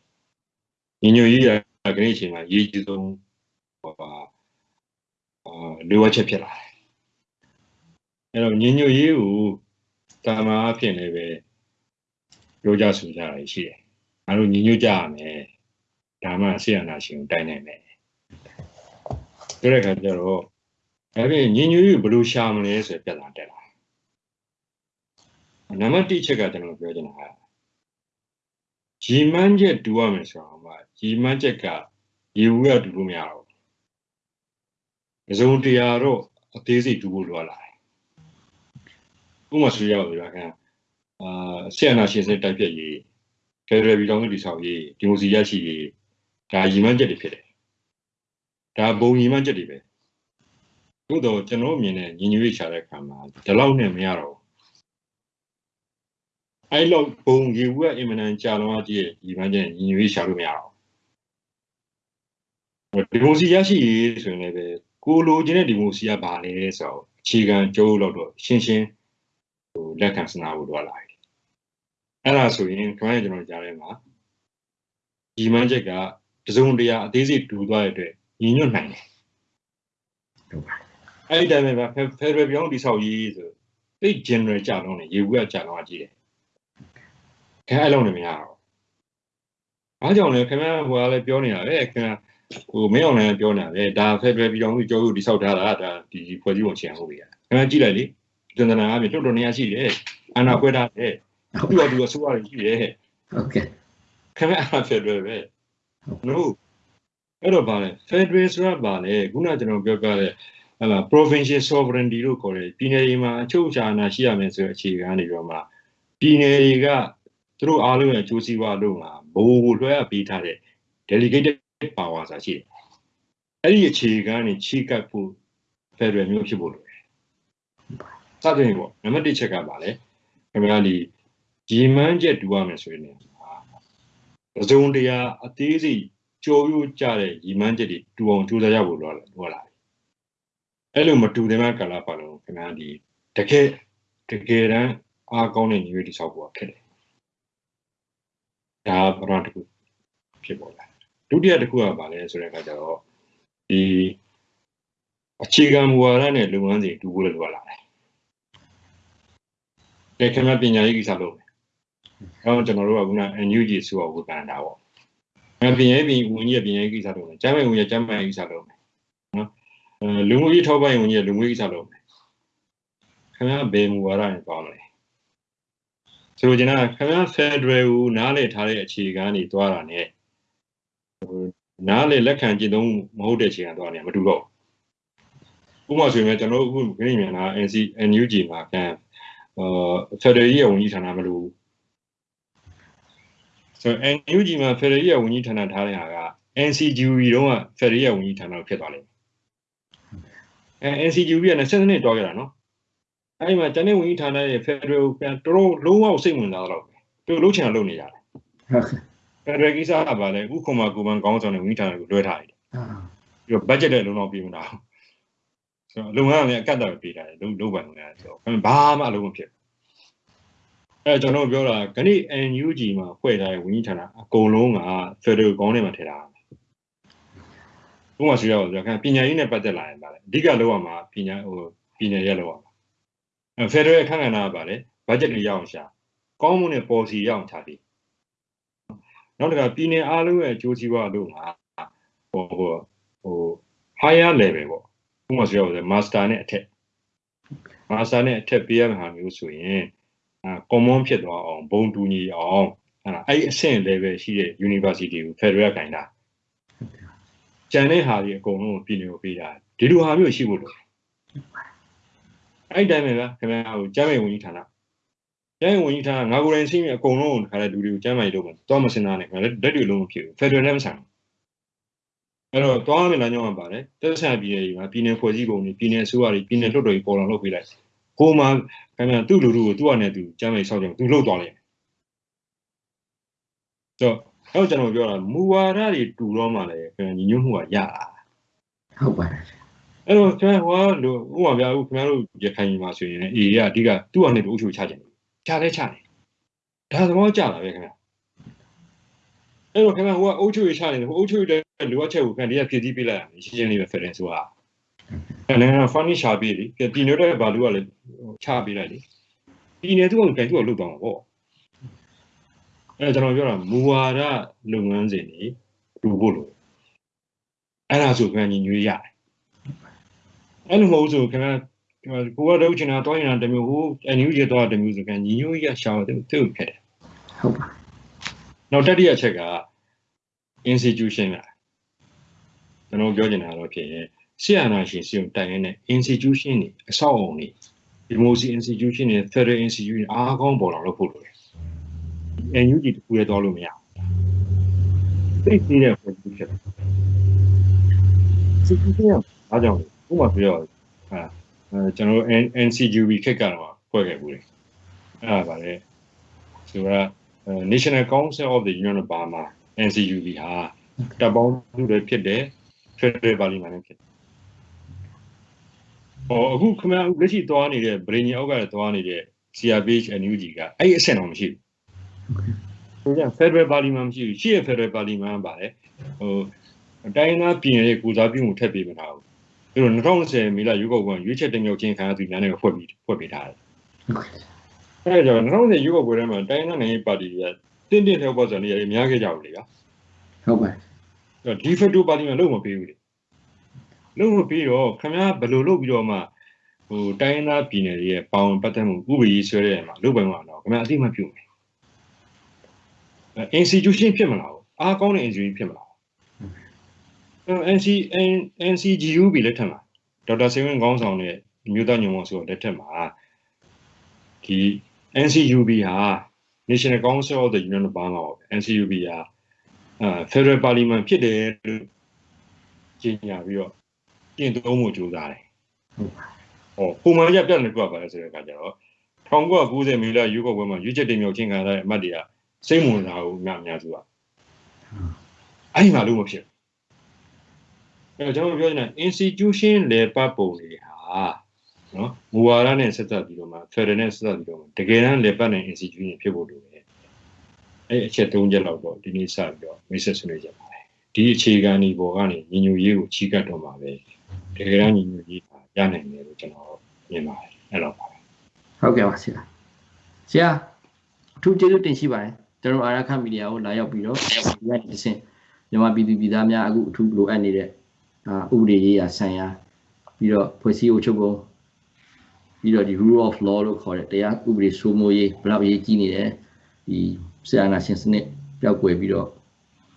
ညီညွတ်ရေးရကနေ့အချိန်မှာရေးကြီးဆုံးဟောပါ အာလိုအပ်ချက်ဖြစ်လာတယ်အဲ့တော့ညညရေးကိုတာမာအဖြစ်လည်းပဲပြောကြဆိုကြရရှိတယ်။အားလုံးညညကြရမယ်။ဒါမှဆေးရနာရှင်ကိုတိုင်းနိုင်မယ်။ဆိုတဲ့အခါကျတော့အဲ့ဒီညညရေးကိုဘယ်လိုရှာမလဲဆိုပြဿနာတက်လာ။နံပါတ်1ချက်ကကျွန်တော်ပြောချင်တာကရီမန်းချက်တူရမယ်ဆိုတော့မှရီမန်းချက်ကရေဝူရတူလို့မရတော့ ဘူး။ဇုံတရားတော့အသေးစိတ်တူဖို့လိုလာတယ်ဥပမာဆိုရအောင်ဗျာခင်အာဆီယနာရှင်စတိုက်ပြက်ရေးဖက်ဒရယ်ပြည်ထောင်စုတည်ဆောက်ရေးဒီမိုစီရရှိရေးဒါရည်မှန်းချက်တွေဖြစ်တယ်ဒါဘုံရည်မှန်းချက်တွေပဲသို့တော့ကျွန်တော်မြင်တဲ့ညီညွတ်ရေးချတဲ့အခါမှာဒီလောက်နဲ့မရတော့အဲ့လောက်ဘုံရေဝက်အင်မနန်ကြာလုံးအကြီးရဲ့ရည်မှန်းချက်ညီညွတ်ရေးချလို့မရတော့ဒီမိုစီရရှိရေးဆိုရင်လည်း ကိုလိုချင်တဲ့ဒီမိုစီကဘာလဲဆိုတော့အခြေခံကြိုးလို့တော့ရှင်းရှင်းဟိုလက်ခံစနာဖို့တော့လာပြီအဲ့ဒါဆိုရင်ကျွန်တော်ကျွန်တော်ကြားထဲမှာဒီမှန်းချက်ကတစုံတရာအသေးစိတ်တူသွားတဲ့အတွက်ညီညွတ်နိုင်တယ်ဟုတ်ပါအဲ့ဒီတိုင်းပဲဖက်ဒရယ်ပြောင်းတိဆောက်ရေးဆိုသိ general ကြာတော့နေရေဘူးကကြာတော့ကြည့်တယ်ခဲအဲ့လုံးနေမရတော့အားကြောင့်လဲခင်ဗျားဟိုကလည်းပြောနေတာပဲခင်ဗျာ ဟိုမင်းအောင်လည်းပြောနေတာပဲဒါဖက်ဒရယ်ပြည်တော်စုကြောက်လို့တိဆောက်ထားတာဒါဒီဖွဲ့စည်းပုံချင်ဟုတ်ပြီခင်ဗျားကြည့်လိုက်လေတန်တနာအပြင်တော်တော်နေရာရှိတယ်အာနာခွဲထားတယ်သူ့တော်သူအစိုးရရှိတယ်ဟုတ်ကဲ့ခင်ဗျအားဖက်ဒရယ်ပဲနို့အဲ့တော့ဗာလဲဖက်ဒရယ်ဆိုတာဗာလဲခုနကျွန်တော်ပြောပြတဲ့ဟလာ provincial sovereignty လို့ခေါ်တယ်ပြည်နယ်တွေမှာအချုပ်အခြာအာဏာရှိရမယ်ဆိုတဲ့အခြေခံနေပြီးတော့မှပြည်နယ်တွေကသူတို့အားလုံးရဲ့အကျိုးစီးပွားလို့မှာဘိုးကိုလွှဲအပ်ပေးထားတဲ့ delegated power ဆိုတာရှိတယ်အဲ့ဒီအခြေခံနေချိကပ်ဖို့ federal မျိုးဖြစ်ဖို့လိုတယ်စသဖြင့်ပေါ့နံပါတ်1ချက်ကပါလေခင်ဗျားဒီရီမန်းချက်တူရမယ်ဆိုရင်ပစုံတရားအသေးစိတ်ကြော်ရိုးကြတဲ့ရီမန်းချက်တွေတူအောင်ကြိုးစားရဖို့လိုလာလာအဲ့လိုမတူတဲ့မှာကာလပါလို့ခင်ဗျားဒီတကယ်တကယ်တမ်းအားကောင်းတဲ့ညီရွေးတိဆောက်ဖို့ခက်တယ်ဒါပရံတခုဖြစ်ပေါ်လာ ဒုတိယတစ်ခုကပါလဲဆိုတဲ့အခါကျတော့ဒီအခြေခံမူဝါဒနဲ့လုပ်ငန်းစဉ်တူဖို့လိုလာတယ်တခင်ဗျပညာရေးကိစ္စလုပ်မယ်။အဲတော့ကျွန်တော်တို့ကခုန NUG ဆိုတာဝေဖန်တာပေါ့။အဲပညာရေးပြင်ဝင်ကြီးပညာရေးကိစ္စလုပ်မယ်။ကျမ်းမာရေးဝင်ကြီးကျမ်းမာရေးကိစ္စလုပ်မယ်။နော်။အဲလူမှုရေးထောက်ပံ့ရေးဝင်ကြီးလူမှုရေးကိစ္စလုပ်မယ်။ခင်ဗျားဘယ်မူဝါဒနဲ့ပေါင်းမလဲ။ဆိုတော့ကျွန်တော်ခင်ဗျား Federal ကိုနားလည်ထားတဲ့အခြေခံနေသွားတာ ਨੇ နားလေလက်ခံကျင့်သုံးမဟုတ်တဲ့အခြေခံသွားနေမတူတော့ဥပမာဆိုရင်ကျွန်တော်အခုခရစ်မြန်နာ NC NUG မှာကန်အာဖက်ဒရယ်ရဲ့ဝန်ကြီးဌာနမလို့ဆိုတော့ NUG မှာဖက်ဒရယ်ရဲ့ဝန်ကြီးဌာနထားတဲ့ဟာက NCGUB တုန်းကဖက်ဒရယ်ရဲ့ဝန်ကြီးဌာနဖြစ်သွားလိမ့်မယ်အဲ NCGUB က20နှစ်တွားခဲ့တာနော်အဲဒီမှာတနေ့ဝန်ကြီးဌာနရဲ့ဖက်ဒရယ်ကိုပြန်တော်တော်လုံးဝစိတ်ဝင်စားတော့ပဲသူလှုပ်ချင်တာလုပ်နေကြတယ် ဖက်ဒရယ်ကိစ္စကပါလဲဥက္ကမကူမန်ကောင်းဆောင်တဲ့ဝန်ကြီးဌာနကိုလွှဲထားတယ်ပြီးတော့ budget လည်းလုံးလုံးပြေးမလားဆိုတော့လုပ်ငန်းကလည်းအကန့်အသတ်ပေးထားတယ်လုံးလုံးပိုင်ဝင်ရတယ်ဆိုတော့ဘာမှအလုံးမဖြစ်အဲကျွန်တော်ပြောတာခဏ NUG မှာဖွဲ့ထားတဲ့ဝန်ကြီးဌာနအကုန်လုံးက Federal ကောင်းထဲမှာထည့်ထားတယ်။ဘုမဆွေးရအောင်ပြောခံပညာရေးနဲ့ပတ်သက်လာရင်ပါလေအဓိကလောက်ရမှာပညာဟိုပညာရေးလောက်ရမှာအဲ Federal အခန့်ကဏ္ဍကပါလေ budget တွေရအောင်ရှာကောင်းမှုနဲ့ policy ရအောင်ချပြီး နောက်တစ်ခါပြည်နယ်အားလုံးရဲ့အကျိုးစီးပွားလို့မှာဟိုဟိုဟို higher level ပေါ့ဥပမာဆိုရအောင် master နဲ့အထက် master နဲ့အထက်ပေးရမှာမျိုးဆိုရင်အာ common ဖြစ်သွားအောင်ဘုံတူညီအောင်အဲ့ဒါအဲ့အဆင့် level ရှိတဲ့ university ကို federal ခိုင်းတာကျန်တဲ့ဟာတွေအကုန်လုံးပြည်နယ်ကိုပေးတာဒီလိုဟာမျိုးရှိဖို့လို့အဲ့တိုင်းပဲဗျခင်ဗျားဟိုကျမ်းမေဝင်ကြီးဌာန ကျမ်းမေဝင်ကြီးဌာနငါကိုယ်တိုင်သိမြင်အကုန်လုံးခါတဲ့လူတွေကိုကျမ်းမေလို့မယ်တော့မစင်သားနဲ့ခင်ဗျာလက်တွေလုံးမဖြစ်ဘူး federal နဲ့မဆိုင်ဘူးအဲ့တော့တွားမယ်လားညောင်းမှာပါတယ်တက်ဆန်ပြည်နယ်ကြီးမှာပြည်နယ်ဖွဲ့စည်းပုံတွေပြည်နယ်အစိုးရတွေပြည်နယ်လွှတ်တော်ကြီးပေါ်လာလုပ်ပေးလိုက်ကိုမှခင်ဗျာသူ့လူလူကိုသူ့အနေနဲ့သူကျမ်းမိတ်ဆောက်ကြတယ်သူလှုပ်သွားလိုက်တော့အဲ့ကျွန်တော်ပြောတာမူဝါဒတွေတူတော့မှလည်းခင်ဗျာညီညွတ်မှုကရတာဟုတ်ပါတယ်အဲ့တော့ကျွန်တော်ဟောလို့ဥပမာပြအခုခင်ဗျားတို့ရခိုင်မှာဆိုရင်အေကအဓိကသူ့အနေနဲ့အုပ်ချုပ်ချခြင်း ချလဲချတယ်ဒါသဘောကျတာပဲခင်ဗျာအဲ့တော့ခင်ဗျာဟိုကအုတ်ချုပ်ရချနေတယ်ဟိုအုတ်ချုပ်ရတဲ့လိုအပ်ချက်ကိုခင်ဗျာဒီကဖြည့်ဆည်းပေးလိုက်ရမယ်ရှင်းရှင်းလေးပဲဖက်တယ်ဆိုတာအဲ့လည်း funny ရှာပေးလေပြည်နယ်တဲ့ဘာလို့ကလည်းချပေးလိုက်လေပြည်နယ်သူကကန်သူကလုတ်သွားမှာပေါ့အဲ့ကျွန်တော်ပြောတာမူဝါဒလုပ်ငန်းစဉ်တွေလူဖို့လို့အဲ့ဒါဆိုခင်ဗျာညီညွေးရတယ်အဲ့လိုမဟုတ်ဆိုခင်ဗျာ ကိုကတော့ချင်တာတောင်းရင်တမျိုးဟိုအန်ယူဂျီတော့တမျိုးဆိုခင်ညီညွေးရရှာတယ်သူ့ဖြစ်တယ်ဟုတ်ပါနောက်တတိယအချက်က institution ကကျွန်တော်ပြောချင်တာတော့ဖြစ်ရင်ဆရာနာရှင်စီုံတိုင်ရတဲ့ institution တွေအဆောက်အုံတွေ democracy institution တွေ federal institution အားကောင်းပေါ်လာလို့ဖို့လို့တယ် NUG တခုရဲတော့လို့မရဘူးသိသေးတဲ့ဖွဲ့ဖြစ်တယ်စစ်စစ်ရအားကြောင့်ဥပမာပြောဟာ အဲကျွန်တော်တို့ NCGB ခက်ကတော့ဖွဲ့ခဲ့ဘူးလေအဲ့ဒါပါလေဆိုတော့ National Council of the Union of Burma NCUB ဟာတပ်ပေါင်းစုတွေဖြစ်တဲ့ Federal Parliament နဲ့ဖြစ်တယ်။ဟောအခုခမလက်ရှိသွားနေတဲ့ Brain အောက်ကသွားနေတဲ့ CRPH NUG ကအဲ့ဒီအဆင့်တော့မရှိဘူး။ဆိုကြ Federal Parliament မရှိဘူး။ရှိရ Federal Parliament ပါလေ။ဟိုတိုင်းနာပြည်နယ်ရဲ့ကိုစားပြုမှုထက်ပေးမထားဘူး။ အဲ့တော့2020မေလရွေးကောက်ပွဲရွေးချက်တင်မြှောက်ခြင်းခံရသူများနဲ့ဖွဲ့ပြီးဖွဲ့ပေးထားတယ်။အဲဒါကြောင့်2020ရွေးကောက်ပွဲထဲမှာတိုင်းနာနိုင်ငံပါတီကတင်းတင်းထောက်ပံ့စံနေရများခဲ့ကြဘူးလေဗျာဟုတ်ပါအဲ့ဒီဖက်တိုပါတီမှာလုံးမပေးဘူးလေလုံးမပေးတော့ခင်ဗျားဘယ်လိုလုပ်ပြီးတော့မှဟိုတိုင်းသားပြည်နယ်တွေရဲ့ပေါင်ပတ်သက်မှုဥပဒေဆွဲတဲ့မှာလုပ်ပိုင်မှာတော့ခင်ဗျားအသိမှပြုမယ်အဲ institution ဖြစ်မလားအားကောင်းတဲ့ institution ဖြစ်မလားအဲ NC NCGU ပြီလက်ထက်မှာဒေါက်တာစေဝင်းခေါင်းဆောင်တဲ့မြို့သားညုံမောဆိုတော့လက်ထက်မှာဒီ NCUB ဟာ National Council of the Union of Burma ပေါ့ NCUB ဟာအဲ Federal Parliament ဖြစ်တယ်လို့ကြေညာပြီးတော့ကျင့်သုံးမှုကြိုးစားတယ်ဟုတ်ပါ။ဟောပုံမှန်ကြပြတ်နေကြပါလဲဆိုတဲ့အခါကျတော့1990မေလရွေးကောက်ပွဲမှာရွေးချက်တင်မြှောက်ခြင်းခံရတဲ့အမတ်တွေကစိတ်ဝင်စားဘူးအများအများစုကအဲ့ဒီမှာလို့မဖြစ်ဘူး။ အဲတော့ကျွန်တော်ပြောနေတာ institution လေပတ်ပုံတွေဟာနော်မူဝါဒနဲ့ဆက်သက်ပြီးတော့မှ federal နဲ့ဆက်သက်ပြီးတော့မှတကယ်တမ်းလေပတ်တဲ့ institution ဖြစ်ဖို့လိုတယ်။အဲ့အချက်၃ချက်လောက်တော့ဒီနေ့စပြီးတော့မိတ်ဆက်ဆွေးနွေးကြပါမယ်။ဒီအခြေခံဒီပေါ်ကနေညီညွတ်ရေးကိုချီးကပ်တော့မှာပဲတကယ်တမ်းညီညွတ်ရေးဟာရနိုင်တယ်လို့ကျွန်တော်မြင်ပါတယ်အဲ့တော့ပါပဲဟုတ်ကဲ့ပါဆရာဆရာအထူးကျေးဇူးတင်ရှိပါတယ်ကျွန်တော်အာရခမီဒီယာကိုလာရောက်ပြီးတော့ဒီကနေ့အဆင့်မြန်မာပြည်သူပြည်သားများအခုအထူးလိုအပ်နေတဲ့အာ ဥပဒေရေးရာဆိုင်ရာပြီးတော့ဖွဲ့စည်းအုပ်ချုပ်ပုံပြီးတော့ဒီ rule of law လို့ခေါ်တဲ့တရားဥပဒေစိုးမိုးရေးဘယ်လောက်အရေးကြီးနေတယ်ဒီဆရာနာရှင်စနစ်ပျောက်ကွယ်ပြီးတော့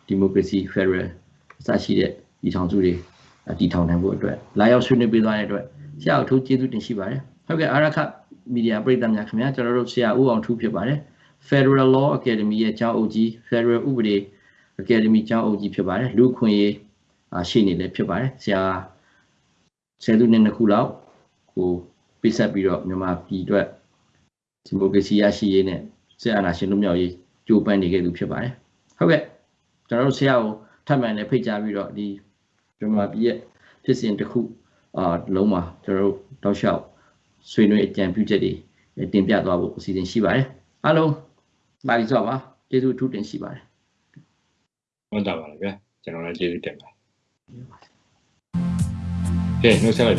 ဒီမိုကရေစီ federal အစရှိတဲ့ဒီထောင်စုတွေအတည်ထောင်နိုင်ဖို့အတွက်လာရောက်ဆွေးနွေးပေးသွားတဲ့အတွက်ဆရာအထူးကျေးဇူးတင်ရှိပါတယ်ဟုတ်ကဲ့အာရခမီဒီယာပရိသတ်များခင်ဗျာကျွန်တော်တို့ဆရာဦးအောင်ထူးဖြစ်ပါတယ် Federal Law Academy ရဲ့ကျောင်းအုပ်ကြီး Federal ဥပဒေ Academy ကျောင်းအုပ်ကြီးဖြစ်ပါတယ်လူခွင့်ရေးအာ ရှိနေလည်းဖြစ်ပါတယ်ဆရာဆယ်သူနှစ်နှစ်ခုလောက်ကိုပြဆက်ပြီးတော့မြန်မာပြည်အတွက်ဒီမိုကရေစီရရှိရေးနဲ့စစ်အာဏာရှင်လွတ်မြောက်ရေးကြိုးပမ်းနေခဲ့သူဖြစ်ပါတယ်ဟုတ်ကဲ့ကျွန်တော်တို့ဆရာကိုထပ်မံလည်းဖိတ်ကြားပြီးတော့ဒီမြန်မာပြည်ရဲ့ဖြစ်စဉ်တစ်ခုအာလုံးမှာကျွန်တော်တို့တောက်လျှောက်ဆွေးနွေးအကြံပြုချက်တွေတင်ပြသွားဖို့အစီအစဉ်ရှိပါတယ်အားလုံးပါလိစွာပါကျေးဇူးအထူးတင်ရှိပါတယ်ဟုတ်တာပါလေဗျာကျွန်တော်လည်းကျေးဇူးတင်ပါတယ် Sí, no se la